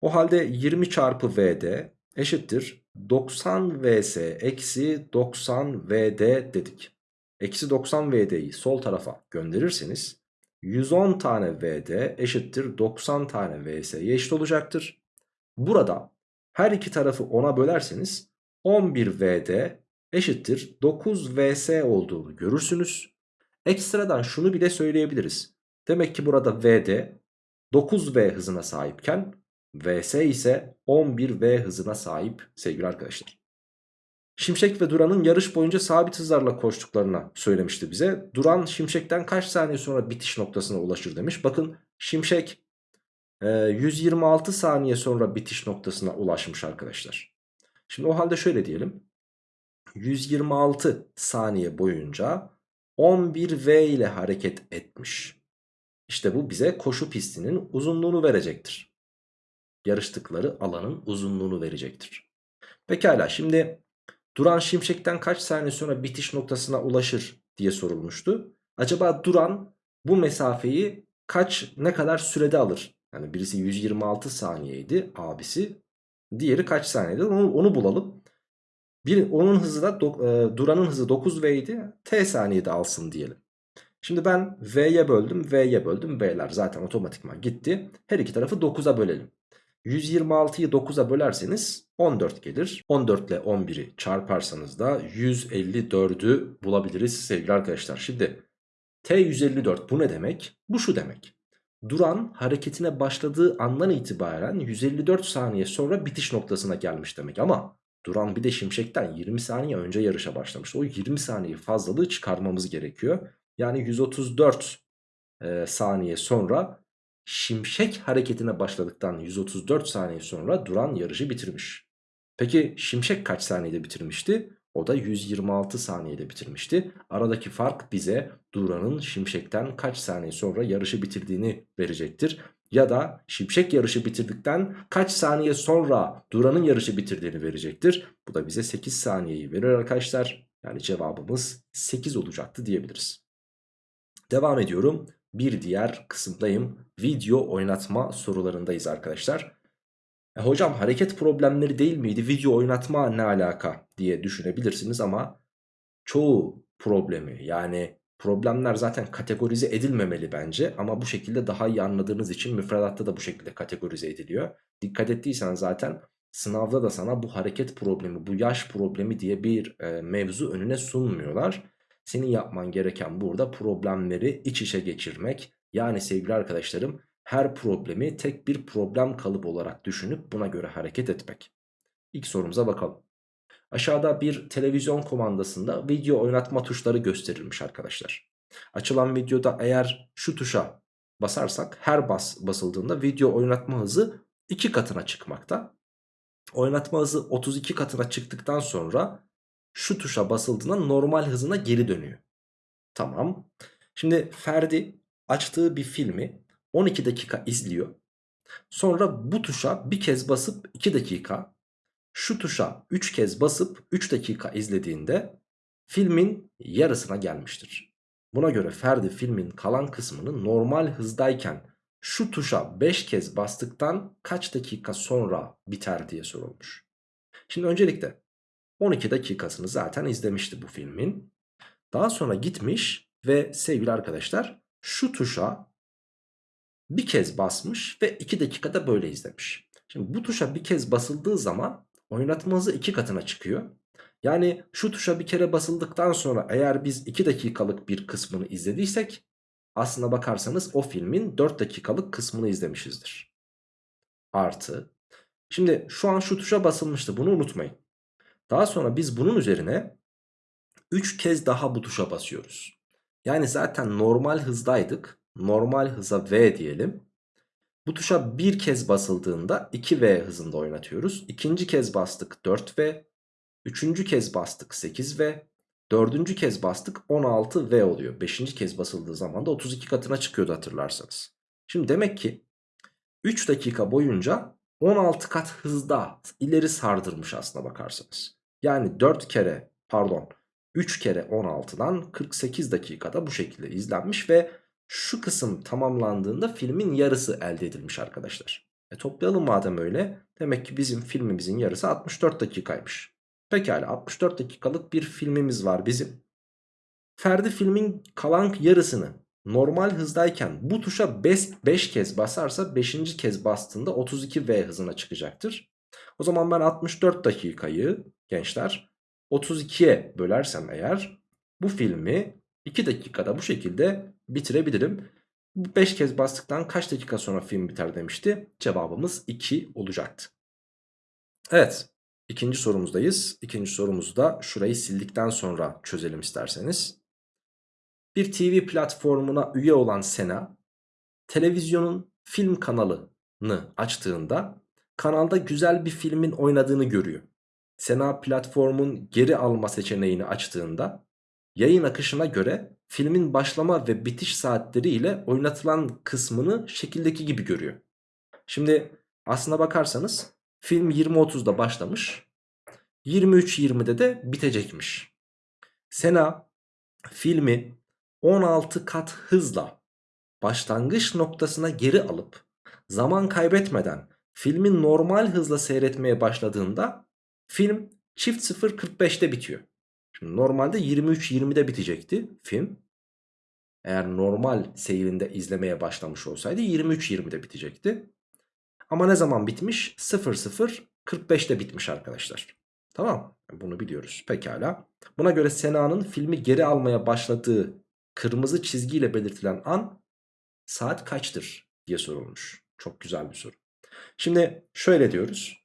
O halde 20 çarpı VD eşittir 90 vs eksi 90 vd dedik. Eksi 90 vd'yi sol tarafa gönderirseniz 110 tane vd eşittir 90 tane vs'ye eşit olacaktır. Burada her iki tarafı 10'a bölerseniz 11 vd eşittir 9 vs olduğunu görürsünüz. Ekstradan şunu bile söyleyebiliriz. Demek ki burada vd 9v hızına sahipken vs ise 11v hızına sahip sevgili arkadaşlar. Şimşek ve Duran'ın yarış boyunca sabit hızlarla koştuklarına söylemişti bize. Duran Şimşek'ten kaç saniye sonra bitiş noktasına ulaşır demiş. Bakın Şimşek 126 saniye sonra bitiş noktasına ulaşmış arkadaşlar. Şimdi o halde şöyle diyelim. 126 saniye boyunca 11V ile hareket etmiş. İşte bu bize koşu pistinin uzunluğunu verecektir. Yarıştıkları alanın uzunluğunu verecektir. Pekala şimdi Duran Şimşek'ten kaç saniye sonra bitiş noktasına ulaşır diye sorulmuştu. Acaba Duran bu mesafeyi kaç ne kadar sürede alır? Yani birisi 126 saniyeydi abisi. Diğeri kaç saniyede onu, onu bulalım. Bir, onun hızı da e, Duran'ın hızı 9V idi. T saniyede alsın diyelim. Şimdi ben V'ye böldüm, V'ye böldüm. V'ler zaten otomatikman gitti. Her iki tarafı 9'a bölelim. 126'yı 9'a bölerseniz 14 gelir. 14 ile 11'i çarparsanız da 154'ü bulabiliriz sevgili arkadaşlar. Şimdi T154 bu ne demek? Bu şu demek. Duran hareketine başladığı andan itibaren 154 saniye sonra bitiş noktasına gelmiş demek ama Duran bir de Şimşek'ten 20 saniye önce yarışa başlamış. O 20 saniye fazlalığı çıkarmamız gerekiyor. Yani 134 e, saniye sonra Şimşek hareketine başladıktan 134 saniye sonra Duran yarışı bitirmiş. Peki Şimşek kaç saniyede bitirmişti? O da 126 saniyede bitirmişti. Aradaki fark bize Duran'ın Şimşek'ten kaç saniye sonra yarışı bitirdiğini verecektir. Ya da Şimşek yarışı bitirdikten kaç saniye sonra Duran'ın yarışı bitirdiğini verecektir. Bu da bize 8 saniyeyi verir arkadaşlar. Yani cevabımız 8 olacaktı diyebiliriz. Devam ediyorum. Bir diğer kısımdayım. Video oynatma sorularındayız arkadaşlar. E hocam hareket problemleri değil miydi? Video oynatma ne alaka diye düşünebilirsiniz ama çoğu problemi yani Problemler zaten kategorize edilmemeli bence ama bu şekilde daha iyi anladığınız için müfredatta da bu şekilde kategorize ediliyor. Dikkat ettiysen zaten sınavda da sana bu hareket problemi, bu yaş problemi diye bir e, mevzu önüne sunmuyorlar. Senin yapman gereken burada problemleri iç içe geçirmek. Yani sevgili arkadaşlarım her problemi tek bir problem kalıbı olarak düşünüp buna göre hareket etmek. İlk sorumuza bakalım. Aşağıda bir televizyon kumandasında video oynatma tuşları gösterilmiş arkadaşlar. Açılan videoda eğer şu tuşa basarsak her bas basıldığında video oynatma hızı 2 katına çıkmakta. Oynatma hızı 32 katına çıktıktan sonra şu tuşa basıldığında normal hızına geri dönüyor. Tamam. Şimdi Ferdi açtığı bir filmi 12 dakika izliyor. Sonra bu tuşa bir kez basıp 2 dakika şu tuşa 3 kez basıp 3 dakika izlediğinde filmin yarısına gelmiştir. Buna göre Ferdi filmin kalan kısmını normal hızdayken şu tuşa 5 kez bastıktan kaç dakika sonra biter diye sorulmuş. Şimdi öncelikle 12 dakikasını zaten izlemişti bu filmin. Daha sonra gitmiş ve sevgili arkadaşlar şu tuşa bir kez basmış ve 2 dakikada böyle izlemiş. Şimdi bu tuşa bir kez basıldığı zaman oynatma hızı 2 katına çıkıyor. Yani şu tuşa bir kere basıldıktan sonra eğer biz 2 dakikalık bir kısmını izlediysek aslına bakarsanız o filmin 4 dakikalık kısmını izlemişizdir. Artı. Şimdi şu an şu tuşa basılmıştı bunu unutmayın. Daha sonra biz bunun üzerine 3 kez daha bu tuşa basıyoruz. Yani zaten normal hızdaydık. Normal hıza V diyelim. Bu tuşa bir kez basıldığında 2V hızında oynatıyoruz. İkinci kez bastık 4V. Üçüncü kez bastık 8V. Dördüncü kez bastık 16V oluyor. Beşinci kez basıldığı zaman da 32 katına çıkıyordu hatırlarsanız. Şimdi demek ki 3 dakika boyunca 16 kat hızda ileri sardırmış aslına bakarsanız. Yani 4 kere pardon 3 kere 16'dan 48 dakikada bu şekilde izlenmiş ve şu kısım tamamlandığında filmin yarısı elde edilmiş arkadaşlar. E toplayalım madem öyle. Demek ki bizim filmimizin yarısı 64 dakikaymış. Pekala 64 dakikalık bir filmimiz var bizim. Ferdi filmin kalan yarısını normal hızdayken bu tuşa 5 kez basarsa 5. kez bastığında 32V hızına çıkacaktır. O zaman ben 64 dakikayı gençler 32'ye bölersem eğer bu filmi 2 dakikada bu şekilde bitirebilirim. 5 kez bastıktan kaç dakika sonra film biter demişti. Cevabımız 2 olacaktı. Evet ikinci sorumuzdayız. İkinci sorumuzu da şurayı sildikten sonra çözelim isterseniz. Bir TV platformuna üye olan Sena televizyonun film kanalını açtığında kanalda güzel bir filmin oynadığını görüyor. Sena platformun geri alma seçeneğini açtığında yayın akışına göre filmin başlama ve bitiş saatleri ile oynatılan kısmını şekildeki gibi görüyor. Şimdi aslına bakarsanız film 20.30'da başlamış 23.20'de de bitecekmiş. Sena filmi 16 kat hızla başlangıç noktasına geri alıp zaman kaybetmeden filmin normal hızla seyretmeye başladığında film çift 0.45'te bitiyor. Şimdi normalde 23.20'de bitecekti film. Eğer normal seyrinde izlemeye başlamış olsaydı 23.20'de bitecekti. Ama ne zaman bitmiş? 00.45'te bitmiş arkadaşlar. Tamam bunu biliyoruz pekala. Buna göre Sena'nın filmi geri almaya başladığı kırmızı çizgiyle belirtilen an saat kaçtır diye sorulmuş. Çok güzel bir soru. Şimdi şöyle diyoruz.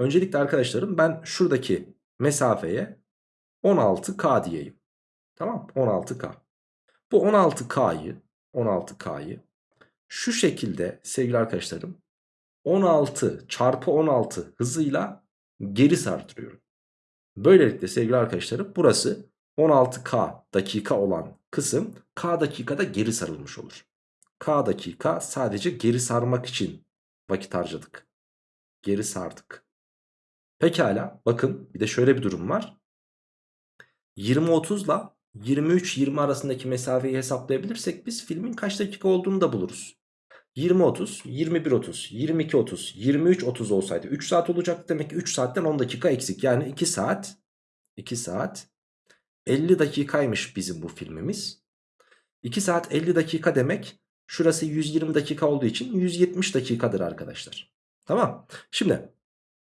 Öncelikle arkadaşlarım ben şuradaki mesafeye 16K diyeyim. Tamam 16K. Bu 16K'yı 16K'yı şu şekilde sevgili arkadaşlarım 16 çarpı 16 hızıyla geri sardırıyorum. Böylelikle sevgili arkadaşlarım burası 16K dakika olan kısım K dakikada geri sarılmış olur. K dakika sadece geri sarmak için vakit harcadık. Geri sardık. Pekala bakın bir de şöyle bir durum var. 20-30 ile 23-20 arasındaki mesafeyi hesaplayabilirsek biz filmin kaç dakika olduğunu da buluruz. 20-30, 21-30, 22-30, 23-30 olsaydı 3 saat olacaktı. Demek ki 3 saatten 10 dakika eksik. Yani 2 saat, 2 saat 50 dakikaymış bizim bu filmimiz. 2 saat 50 dakika demek şurası 120 dakika olduğu için 170 dakikadır arkadaşlar. Tamam. Şimdi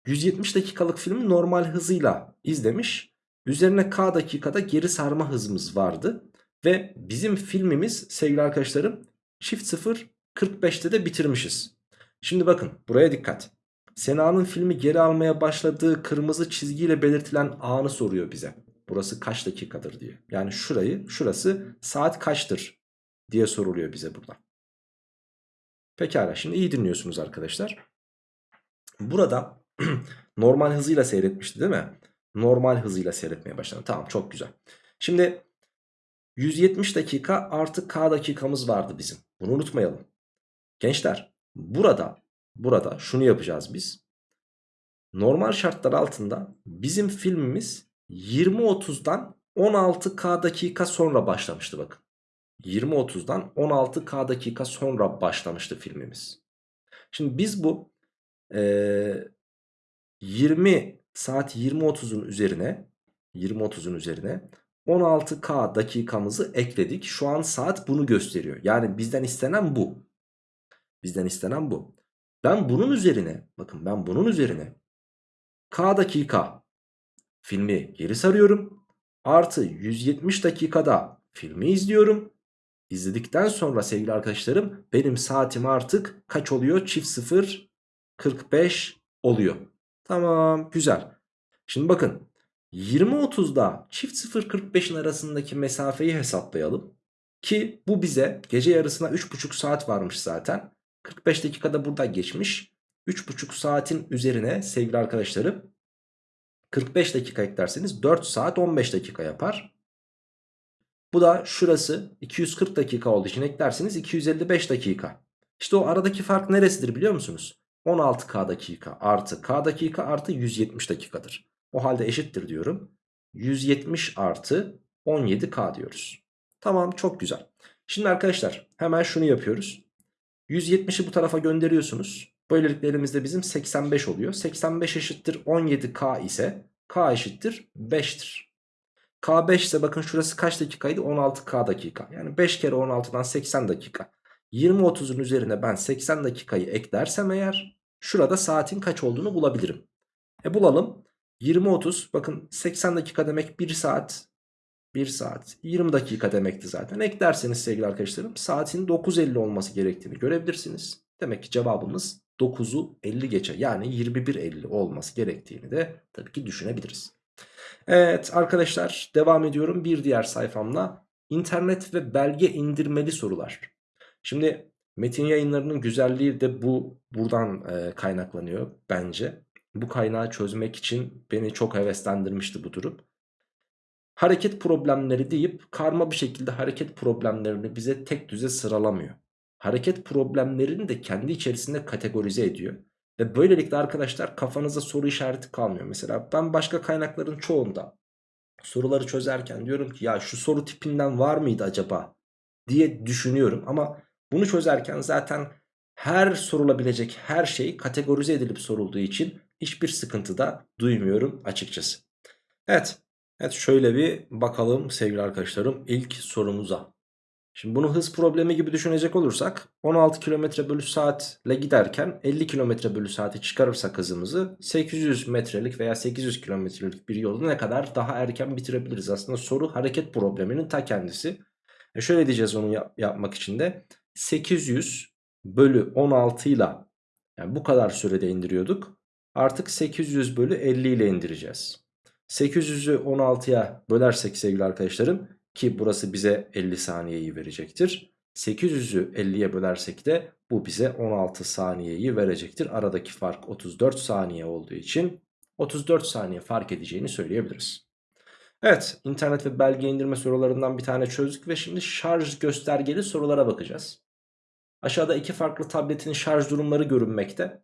170 dakikalık filmi normal hızıyla izlemiş. Üzerine k dakikada geri sarma hızımız vardı. Ve bizim filmimiz sevgili arkadaşlarım çift 0 45'te de bitirmişiz. Şimdi bakın buraya dikkat. Sena'nın filmi geri almaya başladığı kırmızı çizgiyle belirtilen anı soruyor bize. Burası kaç dakikadır diye. Yani şurayı şurası saat kaçtır diye soruluyor bize burada. Pekala şimdi iyi dinliyorsunuz arkadaşlar. Burada normal hızıyla seyretmişti değil mi? Normal hızıyla seyretmeye başladı. Tamam çok güzel. Şimdi 170 dakika artı k dakikamız vardı bizim. Bunu unutmayalım. Gençler burada burada şunu yapacağız biz. Normal şartlar altında bizim filmimiz 20.30'dan 16k dakika sonra başlamıştı bakın. 20.30'dan 16k dakika sonra başlamıştı filmimiz. Şimdi biz bu e, 20 saat 20.30'un üzerine 20.30'un üzerine 16k dakikamızı ekledik. Şu an saat bunu gösteriyor. Yani bizden istenen bu. Bizden istenen bu. Ben bunun üzerine bakın ben bunun üzerine k dakika filmi geri sarıyorum. Artı 170 dakikada filmi izliyorum. İzledikten sonra sevgili arkadaşlarım benim saatim artık kaç oluyor? Çift 0 45 oluyor. Tamam güzel. Şimdi bakın 20.30'da çift 0.45'in arasındaki mesafeyi hesaplayalım. Ki bu bize gece yarısına 3.5 saat varmış zaten. 45 dakikada burada geçmiş. 3.5 saatin üzerine sevgili arkadaşlarım 45 dakika eklerseniz 4 saat 15 dakika yapar. Bu da şurası 240 dakika olduğu için eklerseniz 255 dakika. İşte o aradaki fark neresidir biliyor musunuz? 16k dakika artı k dakika artı 170 dakikadır. O halde eşittir diyorum. 170 artı 17k diyoruz. Tamam çok güzel. Şimdi arkadaşlar hemen şunu yapıyoruz. 170'i bu tarafa gönderiyorsunuz. Böylelikle elimizde bizim 85 oluyor. 85 eşittir 17k ise k eşittir 5'tir. K 5 ise bakın şurası kaç dakikaydı? 16k dakika. Yani 5 kere 16'dan 80 dakika. 20-30'un üzerine ben 80 dakikayı eklersem eğer şurada saatin kaç olduğunu bulabilirim. E bulalım. 20-30 bakın 80 dakika demek 1 saat 1 saat 20 dakika demekti zaten. Eklerseniz sevgili arkadaşlarım saatin 9.50 olması gerektiğini görebilirsiniz. Demek ki cevabımız 9'u 50 geçe yani 21.50 olması gerektiğini de tabii ki düşünebiliriz. Evet arkadaşlar devam ediyorum bir diğer sayfamla. internet ve belge indirmeli sorular. Şimdi metin yayınlarının güzelliği de bu buradan e, kaynaklanıyor bence. Bu kaynağı çözmek için beni çok heveslendirmişti bu durum. Hareket problemleri deyip karma bir şekilde hareket problemlerini bize tek düze sıralamıyor. Hareket problemlerini de kendi içerisinde kategorize ediyor. Ve böylelikle arkadaşlar kafanıza soru işareti kalmıyor. Mesela ben başka kaynakların çoğunda soruları çözerken diyorum ki ya şu soru tipinden var mıydı acaba diye düşünüyorum. Ama bunu çözerken zaten her sorulabilecek her şey kategorize edilip sorulduğu için hiçbir sıkıntı da duymuyorum açıkçası. Evet. Evet şöyle bir bakalım sevgili arkadaşlarım ilk sorumuza. Şimdi bunu hız problemi gibi düşünecek olursak 16 km bölü saatle giderken 50 km bölü saati çıkarırsak hızımızı 800 metrelik veya 800 kilometrelik bir yolu ne kadar daha erken bitirebiliriz. Aslında soru hareket probleminin ta kendisi. E şöyle diyeceğiz onu yap yapmak için de 800 bölü 16 ile yani bu kadar sürede indiriyorduk. Artık 800 bölü 50 ile indireceğiz. 800'ü 16'ya bölersek sevgili arkadaşlarım ki burası bize 50 saniyeyi verecektir. 800'ü 50'ye bölersek de bu bize 16 saniyeyi verecektir. Aradaki fark 34 saniye olduğu için 34 saniye fark edeceğini söyleyebiliriz. Evet internet ve belge indirme sorularından bir tane çözdük ve şimdi şarj göstergeli sorulara bakacağız. Aşağıda iki farklı tabletin şarj durumları görünmekte.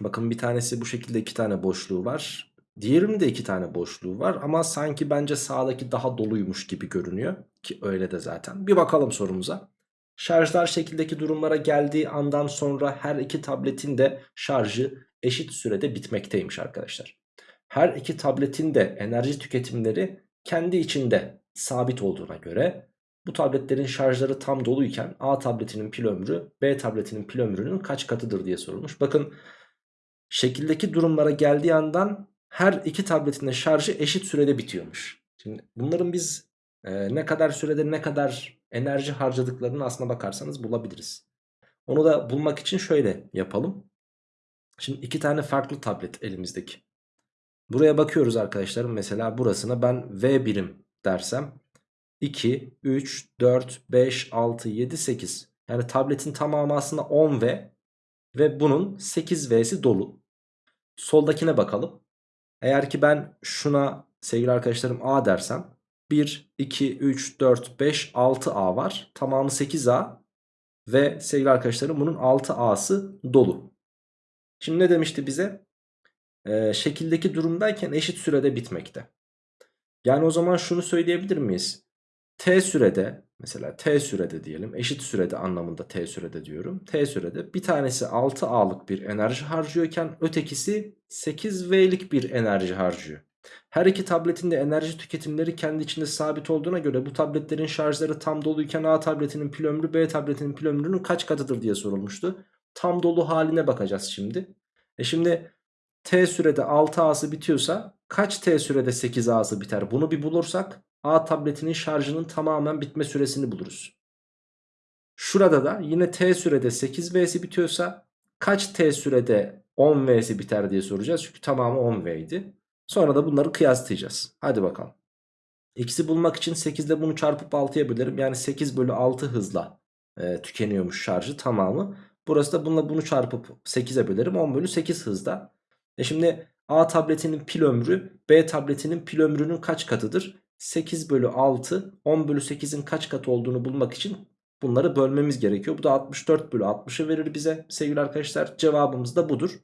Bakın bir tanesi bu şekilde iki tane boşluğu var. Diğerinin de iki tane boşluğu var ama sanki bence sağdaki daha doluymuş gibi görünüyor. Ki öyle de zaten. Bir bakalım sorumuza. Şarjlar şekildeki durumlara geldiği andan sonra her iki tabletin de şarjı eşit sürede bitmekteymiş arkadaşlar. Her iki tabletin de enerji tüketimleri kendi içinde sabit olduğuna göre Bu tabletlerin şarjları tam doluyken A tabletinin pil ömrü B tabletinin pil ömrünün kaç katıdır diye sorulmuş. Bakın şekildeki durumlara geldiği yandan her iki tabletin de şarjı eşit sürede bitiyormuş. Şimdi bunların biz e, ne kadar sürede ne kadar enerji harcadıklarını aslına bakarsanız bulabiliriz. Onu da bulmak için şöyle yapalım. Şimdi iki tane farklı tablet elimizdeki. Buraya bakıyoruz arkadaşlarım. Mesela burasına ben V birim dersem 2, 3, 4, 5, 6, 7, 8. Yani tabletin tamamı aslında 10V ve bunun 8V'si dolu. Soldakine bakalım. Eğer ki ben şuna sevgili arkadaşlarım A dersem 1, 2, 3, 4, 5, 6A var. Tamamı 8A ve sevgili arkadaşlarım bunun 6A'sı dolu. Şimdi ne demişti bize? Ee, şekildeki durumdayken eşit sürede bitmekte. Yani o zaman şunu söyleyebilir miyiz? T sürede mesela T sürede diyelim eşit sürede anlamında T sürede diyorum. T sürede bir tanesi 6A'lık bir enerji harcıyorken ötekisi 8V'lik bir enerji harcıyor. Her iki tabletin de enerji tüketimleri kendi içinde sabit olduğuna göre bu tabletlerin şarjları tam doluyken A tabletinin pil ömrü B tabletinin pil ömrünün kaç katıdır diye sorulmuştu. Tam dolu haline bakacağız şimdi. E şimdi T sürede 6A'sı bitiyorsa kaç T sürede 8A'sı biter? Bunu bir bulursak A tabletinin şarjının tamamen bitme süresini buluruz. Şurada da yine T sürede 8V'si bitiyorsa kaç T sürede 10V'si biter diye soracağız. Çünkü tamamı 10V idi. Sonra da bunları kıyaslayacağız. Hadi bakalım. X'i bulmak için 8 ile bunu çarpıp 6'ya bölerim. Yani 8 bölü 6 hızla e, tükeniyormuş şarjı tamamı. Burası da bununla bunu çarpıp 8'e bölerim. 10 bölü 8 hızda. E şimdi A tabletinin pil ömrü B tabletinin pil ömrünün kaç katıdır? 8 bölü 6 10 bölü 8'in kaç katı olduğunu bulmak için bunları bölmemiz gerekiyor. Bu da 64 bölü 60'ı verir bize sevgili arkadaşlar. Cevabımız da budur.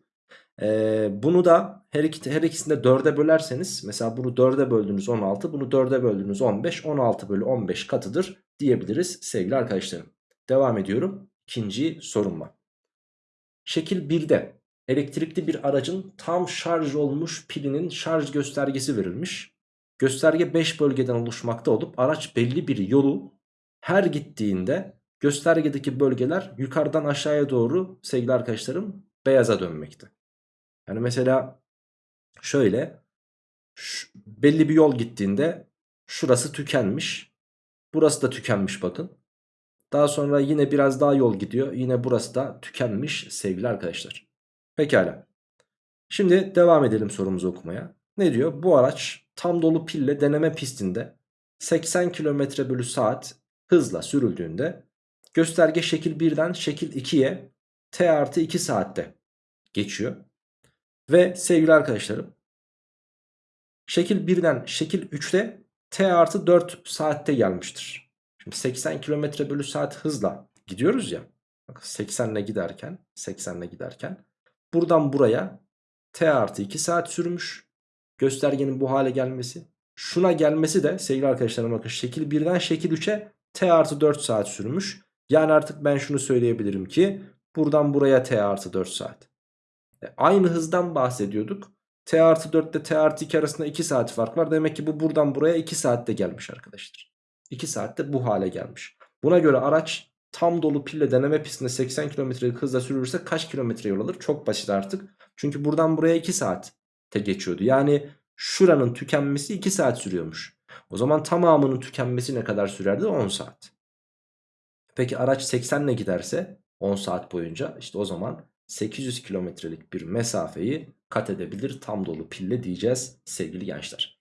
Ee, bunu da her, iki, her ikisini de 4'e bölerseniz mesela bunu 4'e böldüğünüz 16 bunu 4'e böldüğünüz 15 16 bölü 15 katıdır diyebiliriz sevgili arkadaşlarım. Devam ediyorum ikinci sorumla. Şekil 1'de elektrikli bir aracın tam şarj olmuş pilinin şarj göstergesi verilmiş. Gösterge 5 bölgeden oluşmakta olup araç belli bir yolu her gittiğinde göstergedeki bölgeler yukarıdan aşağıya doğru sevgili arkadaşlarım beyaza dönmekte. Yani mesela şöyle şu, belli bir yol gittiğinde şurası tükenmiş. Burası da tükenmiş bakın. Daha sonra yine biraz daha yol gidiyor. Yine burası da tükenmiş sevgili arkadaşlar. Pekala. Şimdi devam edelim sorumuzu okumaya. Ne diyor? Bu araç tam dolu pille deneme pistinde 80 km bölü saat hızla sürüldüğünde gösterge şekil 1'den şekil 2'ye t artı 2 saatte geçiyor. Ve sevgili arkadaşlarım şekil 1'den şekil 3'te t artı 4 saatte gelmiştir. Şimdi 80 km bölü saat hızla gidiyoruz ya. Bak 80 ile giderken 80 ile giderken buradan buraya t artı 2 saat sürmüş. Göstergenin bu hale gelmesi. Şuna gelmesi de sevgili arkadaşlarım bakın şekil 1'den şekil 3'e t artı 4 saat sürmüş. Yani artık ben şunu söyleyebilirim ki buradan buraya t artı 4 saat. E, aynı hızdan bahsediyorduk. T artı 4 ile T artı 2 arasında 2 saat fark var. Demek ki bu buradan buraya 2 saatte gelmiş arkadaşlar. 2 saatte bu hale gelmiş. Buna göre araç tam dolu pille deneme pistinde 80 km'lik hızla sürülürse kaç kilometre yol alır? Çok basit artık. Çünkü buradan buraya 2 saatte geçiyordu. Yani şuranın tükenmesi 2 saat sürüyormuş. O zaman tamamının tükenmesi ne kadar sürerdi? 10 saat. Peki araç 80 ile giderse 10 saat boyunca işte o zaman 800 kilometrelik bir mesafeyi kat edebilir tam dolu pille diyeceğiz sevgili gençler.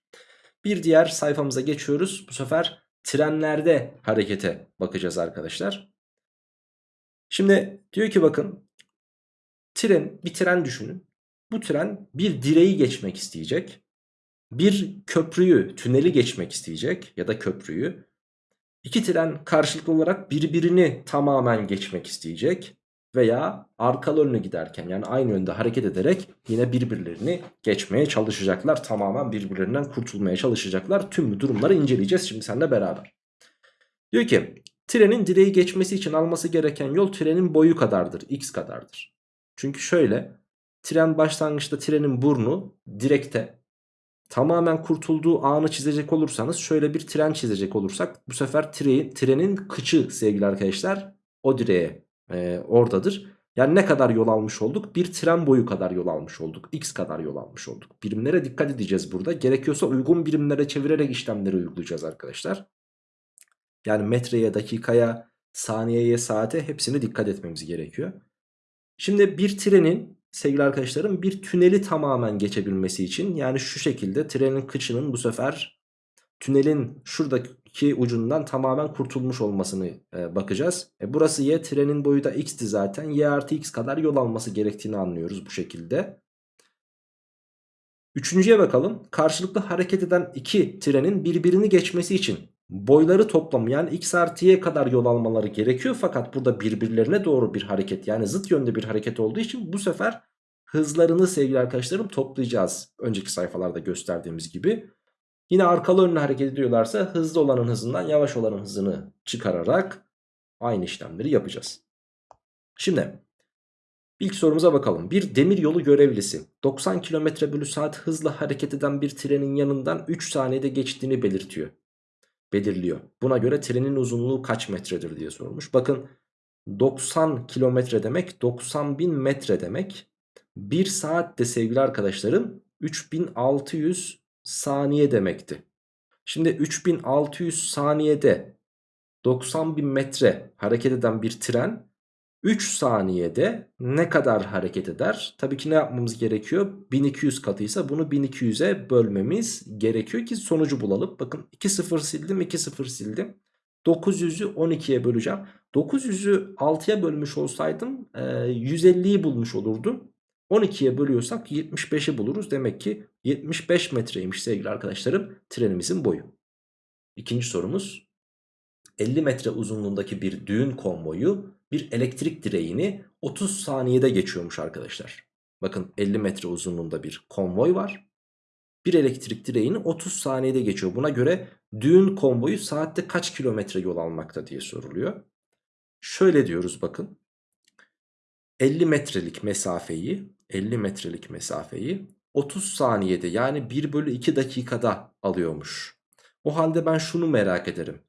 Bir diğer sayfamıza geçiyoruz. Bu sefer trenlerde harekete bakacağız arkadaşlar. Şimdi diyor ki bakın tren bir tren düşünün. Bu tren bir direği geçmek isteyecek. Bir köprüyü, tüneli geçmek isteyecek ya da köprüyü. İki tren karşılıklı olarak birbirini tamamen geçmek isteyecek veya arkalı önlü giderken yani aynı yönde hareket ederek yine birbirlerini geçmeye çalışacaklar. Tamamen birbirlerinden kurtulmaya çalışacaklar. Tüm bu durumları inceleyeceğiz şimdi seninle beraber. Diyor ki trenin direği geçmesi için alması gereken yol trenin boyu kadardır. X kadardır. Çünkü şöyle tren başlangıçta trenin burnu direkte. tamamen kurtulduğu anı çizecek olursanız şöyle bir tren çizecek olursak bu sefer tre trenin kıçı sevgili arkadaşlar o direğe e, oradadır. Yani ne kadar yol almış olduk? Bir tren boyu kadar yol almış olduk. X kadar yol almış olduk. Birimlere dikkat edeceğiz burada. Gerekiyorsa uygun birimlere çevirerek işlemleri uygulayacağız arkadaşlar. Yani metreye, dakikaya, saniyeye, saate hepsine dikkat etmemiz gerekiyor. Şimdi bir trenin sevgili arkadaşlarım bir tüneli tamamen geçebilmesi için yani şu şekilde trenin kıçının bu sefer tünelin şuradaki ucundan tamamen kurtulmuş olmasını e, bakacağız. E, burası y trenin boyu da x'ti zaten y artı x kadar yol alması gerektiğini anlıyoruz bu şekilde. Üçüncüye bakalım. Karşılıklı hareket eden iki trenin birbirini geçmesi için boyları toplamı yani x artı y kadar yol almaları gerekiyor. Fakat burada birbirlerine doğru bir hareket yani zıt yönde bir hareket olduğu için bu sefer hızlarını sevgili arkadaşlarım toplayacağız. Önceki sayfalarda gösterdiğimiz gibi. Yine arkalı önlü hareket ediyorlarsa hızlı olanın hızından yavaş olanın hızını çıkararak aynı işlemleri yapacağız. Şimdi ilk sorumuza bakalım. Bir demir yolu görevlisi 90 km bölü saat hızla hareket eden bir trenin yanından 3 saniyede geçtiğini belirtiyor. Belirliyor. Buna göre trenin uzunluğu kaç metredir diye sormuş. Bakın 90 kilometre demek 90 bin metre demek. 1 saatte sevgili arkadaşlarım 3600 saniye demekti. Şimdi 3600 saniyede 90 bin metre hareket eden bir tren 3 saniyede ne kadar hareket eder? Tabii ki ne yapmamız gerekiyor? 1200 katıysa bunu 1200'e bölmemiz gerekiyor ki sonucu bulalım. Bakın 2 sıfır sildim 2 sıfır sildim. 900'ü 12'ye böleceğim. 900'ü 6'ya bölmüş olsaydım 150'yi bulmuş olurdum. 12'ye bölüyorsak 75'i buluruz. Demek ki 75 metreymiş sevgili arkadaşlarım trenimizin boyu. İkinci sorumuz 50 metre uzunluğundaki bir düğün konvoyu bir elektrik direğini 30 saniyede geçiyormuş arkadaşlar. Bakın 50 metre uzunluğunda bir konvoy var. Bir elektrik direğini 30 saniyede geçiyor. Buna göre düğün konvoyu saatte kaç kilometre yol almakta diye soruluyor. Şöyle diyoruz bakın. 50 metrelik mesafeyi 50 metrelik mesafeyi 30 saniyede yani 1 bölü 2 dakikada alıyormuş. O halde ben şunu merak ederim.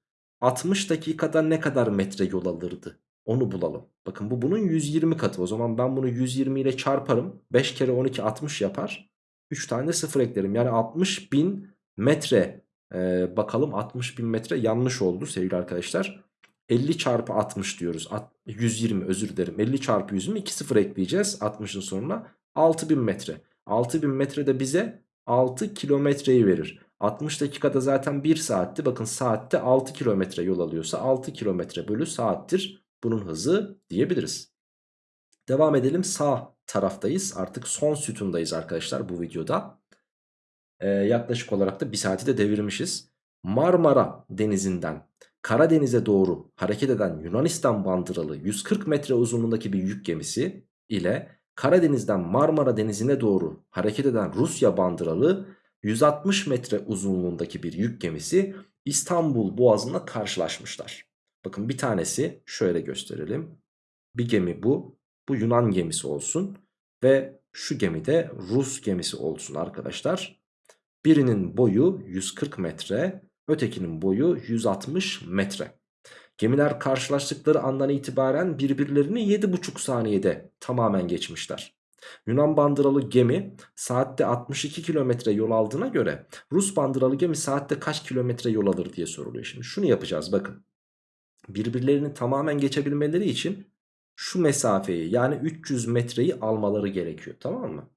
60 dakikada ne kadar metre yol alırdı? Onu bulalım. Bakın bu bunun 120 katı. O zaman ben bunu 120 ile çarparım. 5 kere 12 60 yapar. 3 tane de 0 eklerim. Yani 60 bin metre. Ee, bakalım 60 bin metre yanlış oldu sevgili arkadaşlar. 50 çarpı 60 diyoruz. 120 özür dilerim. 50 çarpı 120 2 sıfır ekleyeceğiz 60'ın sonuna. 6000 metre. 6000 metre de bize 6 kilometreyi verir. 60 dakikada zaten 1 saatti. Bakın saatte 6 kilometre yol alıyorsa 6 kilometre bölü saattir. Bunun hızı diyebiliriz. Devam edelim sağ taraftayız. Artık son sütundayız arkadaşlar bu videoda. Ee, yaklaşık olarak da 1 saati de devirmişiz. Marmara denizinden Karadeniz'e doğru hareket eden Yunanistan bandıralı 140 metre uzunluğundaki bir yük gemisi ile Karadeniz'den Marmara Denizi'ne doğru hareket eden Rusya bandıralı 160 metre uzunluğundaki bir yük gemisi İstanbul Boğazı'nda karşılaşmışlar. Bakın bir tanesi şöyle gösterelim. Bir gemi bu. Bu Yunan gemisi olsun. Ve şu gemi de Rus gemisi olsun arkadaşlar. Birinin boyu 140 metre, Ötekinin boyu 160 metre. Gemiler karşılaştıkları andan itibaren birbirlerini 7,5 saniyede tamamen geçmişler. Yunan bandıralı gemi saatte 62 kilometre yol aldığına göre Rus bandıralı gemi saatte kaç kilometre yol alır diye soruluyor. Şimdi şunu yapacağız bakın. Birbirlerini tamamen geçebilmeleri için şu mesafeyi yani 300 metreyi almaları gerekiyor tamam mı?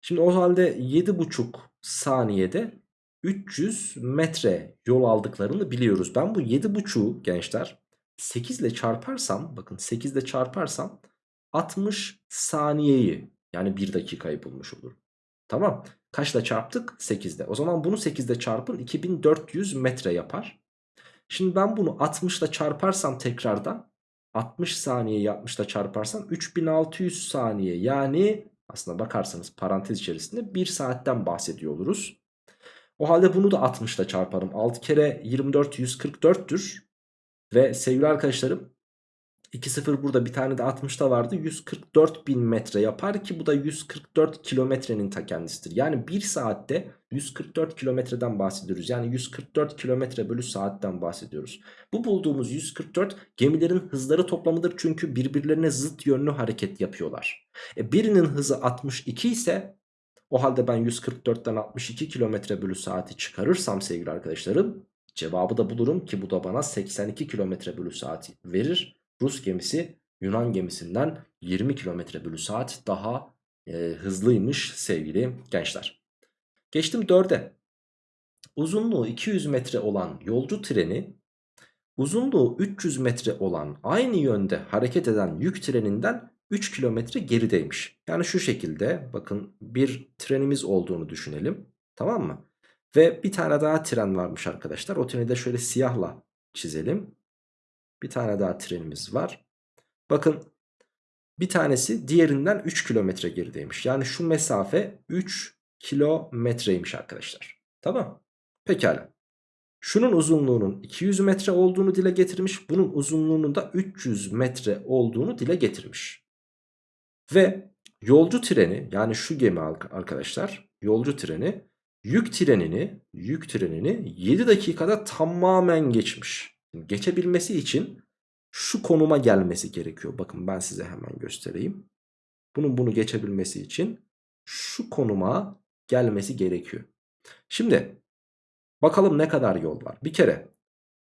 Şimdi o halde 7,5 saniyede 300 metre yol aldıklarını biliyoruz. Ben bu 7.5'u gençler 8 ile çarparsam bakın 8 ile çarparsam 60 saniyeyi yani 1 dakikayı bulmuş olurum. Tamam. Kaçla çarptık? 8'de. O zaman bunu 8'de çarpın 2400 metre yapar. Şimdi ben bunu 60 ile çarparsam tekrardan 60 saniye 60 ile çarparsam 3600 saniye yani aslında bakarsanız parantez içerisinde 1 saatten bahsediyor oluruz. O halde bunu da 60 ile çarparım. 6 kere 24 144'tür. Ve sevgili arkadaşlarım 2 0 burada bir tane de 60'da vardı. 144 bin metre yapar ki bu da 144 kilometrenin ta kendisidir. Yani 1 saatte 144 kilometreden bahsediyoruz. Yani 144 kilometre bölü saatten bahsediyoruz. Bu bulduğumuz 144 gemilerin hızları toplamıdır. Çünkü birbirlerine zıt yönlü hareket yapıyorlar. E birinin hızı 62 ise o halde ben 144'ten 62 kilometre bölü saati çıkarırsam sevgili arkadaşlarım cevabı da bulurum ki bu da bana 82 kilometre bölü saati verir. Rus gemisi Yunan gemisinden 20 kilometre bölü saat daha e, hızlıymış sevgili gençler. Geçtim 4'e. Uzunluğu 200 metre olan yolcu treni uzunluğu 300 metre olan aynı yönde hareket eden yük treninden 3 kilometre gerideymiş. Yani şu şekilde bakın bir trenimiz olduğunu düşünelim. Tamam mı? Ve bir tane daha tren varmış arkadaşlar. O treni de şöyle siyahla çizelim. Bir tane daha trenimiz var. Bakın bir tanesi diğerinden 3 kilometre gerideymiş. Yani şu mesafe 3 kilometreymiş arkadaşlar. Tamam. Pekala. Şunun uzunluğunun 200 metre olduğunu dile getirmiş. Bunun uzunluğunun da 300 metre olduğunu dile getirmiş. Ve yolcu treni yani şu gemi arkadaşlar yolcu treni yük trenini yük trenini 7 dakikada tamamen geçmiş. Geçebilmesi için şu konuma gelmesi gerekiyor. Bakın ben size hemen göstereyim. Bunun bunu geçebilmesi için şu konuma gelmesi gerekiyor. Şimdi bakalım ne kadar yol var. Bir kere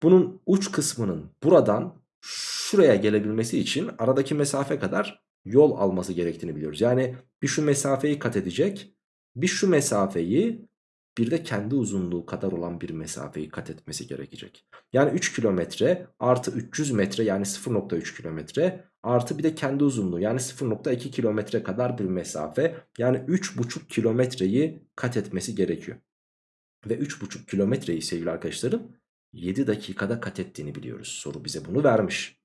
bunun uç kısmının buradan şuraya gelebilmesi için aradaki mesafe kadar yol alması gerektiğini biliyoruz. Yani bir şu mesafeyi kat edecek. Bir şu mesafeyi bir de kendi uzunluğu kadar olan bir mesafeyi kat etmesi gerekecek. Yani 3 kilometre artı 300 metre yani 0.3 kilometre artı bir de kendi uzunluğu yani 0.2 kilometre kadar bir mesafe yani 3.5 kilometreyi kat etmesi gerekiyor. Ve 3.5 kilometreyi sevgili arkadaşlarım 7 dakikada kat ettiğini biliyoruz. Soru bize bunu vermiş.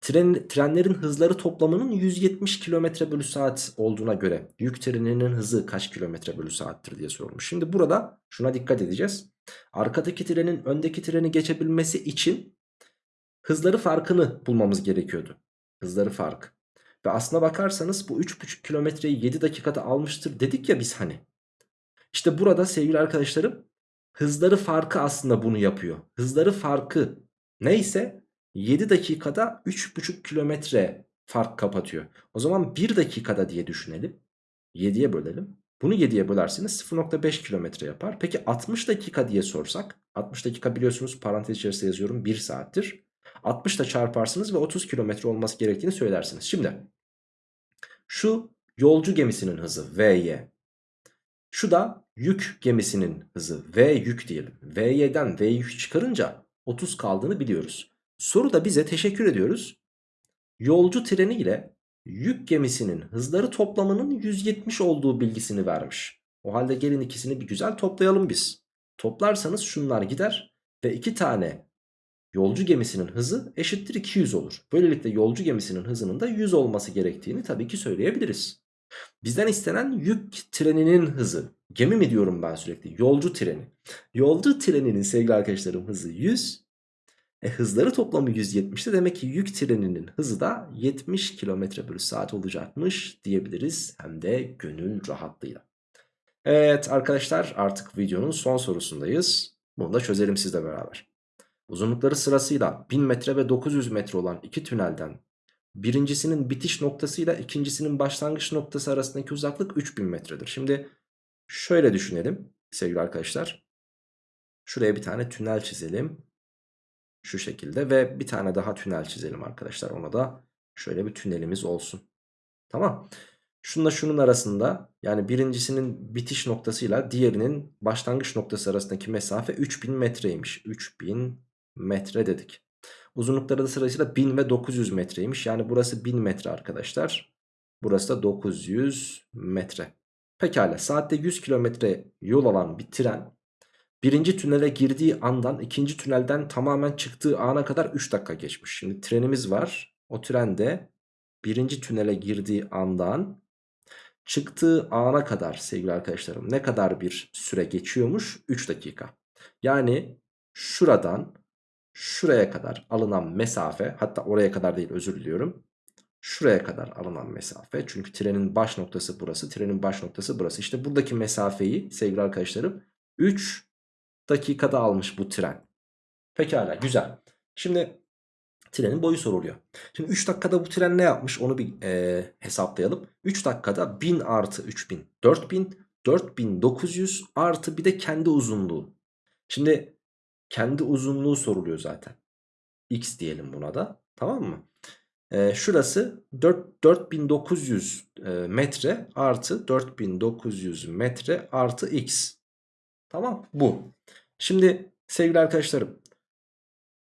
Tren, trenlerin hızları toplamının 170 km bölü saat olduğuna göre yük treninin hızı kaç kilometre bölü saattir diye sorulmuş. Şimdi burada şuna dikkat edeceğiz. Arkadaki trenin öndeki treni geçebilmesi için hızları farkını bulmamız gerekiyordu. Hızları fark. Ve aslına bakarsanız bu 3,5 kilometreyi 7 dakikada almıştır dedik ya biz hani. İşte burada sevgili arkadaşlarım hızları farkı aslında bunu yapıyor. Hızları farkı neyse 7 dakikada 3,5 kilometre fark kapatıyor. O zaman 1 dakikada diye düşünelim. 7'ye bölelim. Bunu 7'ye bölerseniz 0.5 kilometre yapar. Peki 60 dakika diye sorsak. 60 dakika biliyorsunuz parantez içerisinde yazıyorum 1 saattir. 60 da çarparsınız ve 30 kilometre olması gerektiğini söylersiniz. Şimdi şu yolcu gemisinin hızı VY. Şu da yük gemisinin hızı V yük diyelim. VY'den V yük çıkarınca 30 kaldığını biliyoruz. Soruda bize teşekkür ediyoruz. Yolcu treni ile yük gemisinin hızları toplamının 170 olduğu bilgisini vermiş. O halde gelin ikisini bir güzel toplayalım biz. Toplarsanız şunlar gider ve iki tane yolcu gemisinin hızı eşittir 200 olur. Böylelikle yolcu gemisinin hızının da 100 olması gerektiğini tabii ki söyleyebiliriz. Bizden istenen yük treninin hızı. Gemi mi diyorum ben sürekli? Yolcu treni. Yolcu treninin sevgili arkadaşlarım hızı 100. E, hızları toplamı 170'te demek ki yük treninin hızı da 70 km bölü saat olacakmış diyebiliriz. Hem de gönül rahatlığıyla. Evet arkadaşlar artık videonun son sorusundayız. Bunu da çözelim sizle beraber. Uzunlukları sırasıyla 1000 metre ve 900 metre olan iki tünelden birincisinin bitiş noktasıyla ikincisinin başlangıç noktası arasındaki uzaklık 3000 metredir. Şimdi şöyle düşünelim sevgili arkadaşlar. Şuraya bir tane tünel çizelim. Şu şekilde ve bir tane daha tünel çizelim arkadaşlar. Ona da şöyle bir tünelimiz olsun. Tamam. Şununla şunun arasında yani birincisinin bitiş noktasıyla diğerinin başlangıç noktası arasındaki mesafe 3000 metreymiş. 3000 metre dedik. Uzunlukları da sırasıyla 1000 ve 900 metreymiş. Yani burası 1000 metre arkadaşlar. Burası da 900 metre. Pekala saatte 100 kilometre yol alan bir tren birinci tünele girdiği andan ikinci tünelden tamamen çıktığı ana kadar 3 dakika geçmiş. Şimdi trenimiz var. O tren de birinci tünele girdiği andan çıktığı ana kadar sevgili arkadaşlarım ne kadar bir süre geçiyormuş? 3 dakika. Yani şuradan şuraya kadar alınan mesafe hatta oraya kadar değil özür diliyorum. şuraya kadar alınan mesafe. Çünkü trenin baş noktası burası. Trenin baş noktası burası. İşte buradaki mesafeyi sevgili arkadaşlarım 3 dakikada almış bu tren. Pekala güzel. Şimdi trenin boyu soruluyor. Şimdi 3 dakikada bu tren ne yapmış onu bir e, hesaplayalım. 3 dakikada 1000 artı 3000 4000 4900 artı bir de kendi uzunluğu. Şimdi kendi uzunluğu soruluyor zaten. X diyelim buna da. Tamam mı? Ee, şurası 4, 4900 e, metre artı 4900 metre artı X. Tamam bu. Şimdi sevgili arkadaşlarım.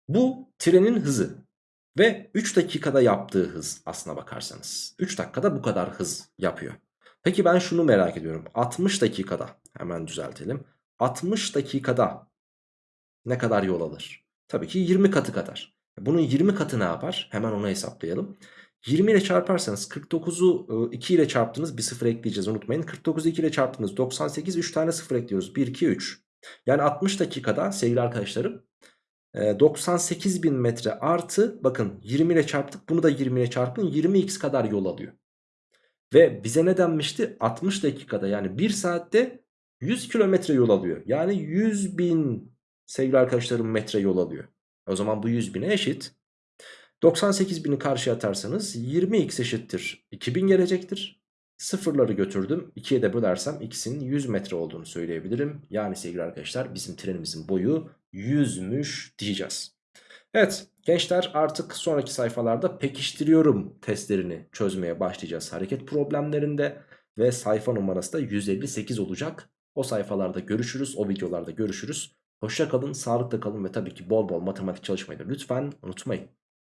Bu trenin hızı. Ve 3 dakikada yaptığı hız aslına bakarsanız. 3 dakikada bu kadar hız yapıyor. Peki ben şunu merak ediyorum. 60 dakikada hemen düzeltelim. 60 dakikada ne kadar yol alır? Tabii ki 20 katı kadar. Bunun 20 katı ne yapar? Hemen onu hesaplayalım. 20 ile çarparsanız 49'u 2 ile çarptınız bir sıfır ekleyeceğiz unutmayın. 49'u 2 ile çarptınız 98 3 tane sıfır ekliyoruz 1 2 3. Yani 60 dakikada sevgili arkadaşlarım 98 bin metre artı bakın 20 ile çarptık bunu da 20 ile çarpın 20x kadar yol alıyor. Ve bize ne denmişti? 60 dakikada yani 1 saatte 100 kilometre yol alıyor. Yani 100 bin sevgili arkadaşlarım metre yol alıyor. O zaman bu 100 bine eşit. 98 bini karşıya atarsanız 20x eşittir 2000 gelecektir. Sıfırları götürdüm. 2'ye de bölersem x'in 100 metre olduğunu söyleyebilirim. Yani sevgili arkadaşlar bizim trenimizin boyu 100'müş diyeceğiz. Evet gençler artık sonraki sayfalarda pekiştiriyorum testlerini çözmeye başlayacağız hareket problemlerinde. Ve sayfa numarası da 158 olacak. O sayfalarda görüşürüz, o videolarda görüşürüz. Hoşça kalın, sağlıkla kalın ve tabii ki bol bol matematik çalışmayı da lütfen unutmayın.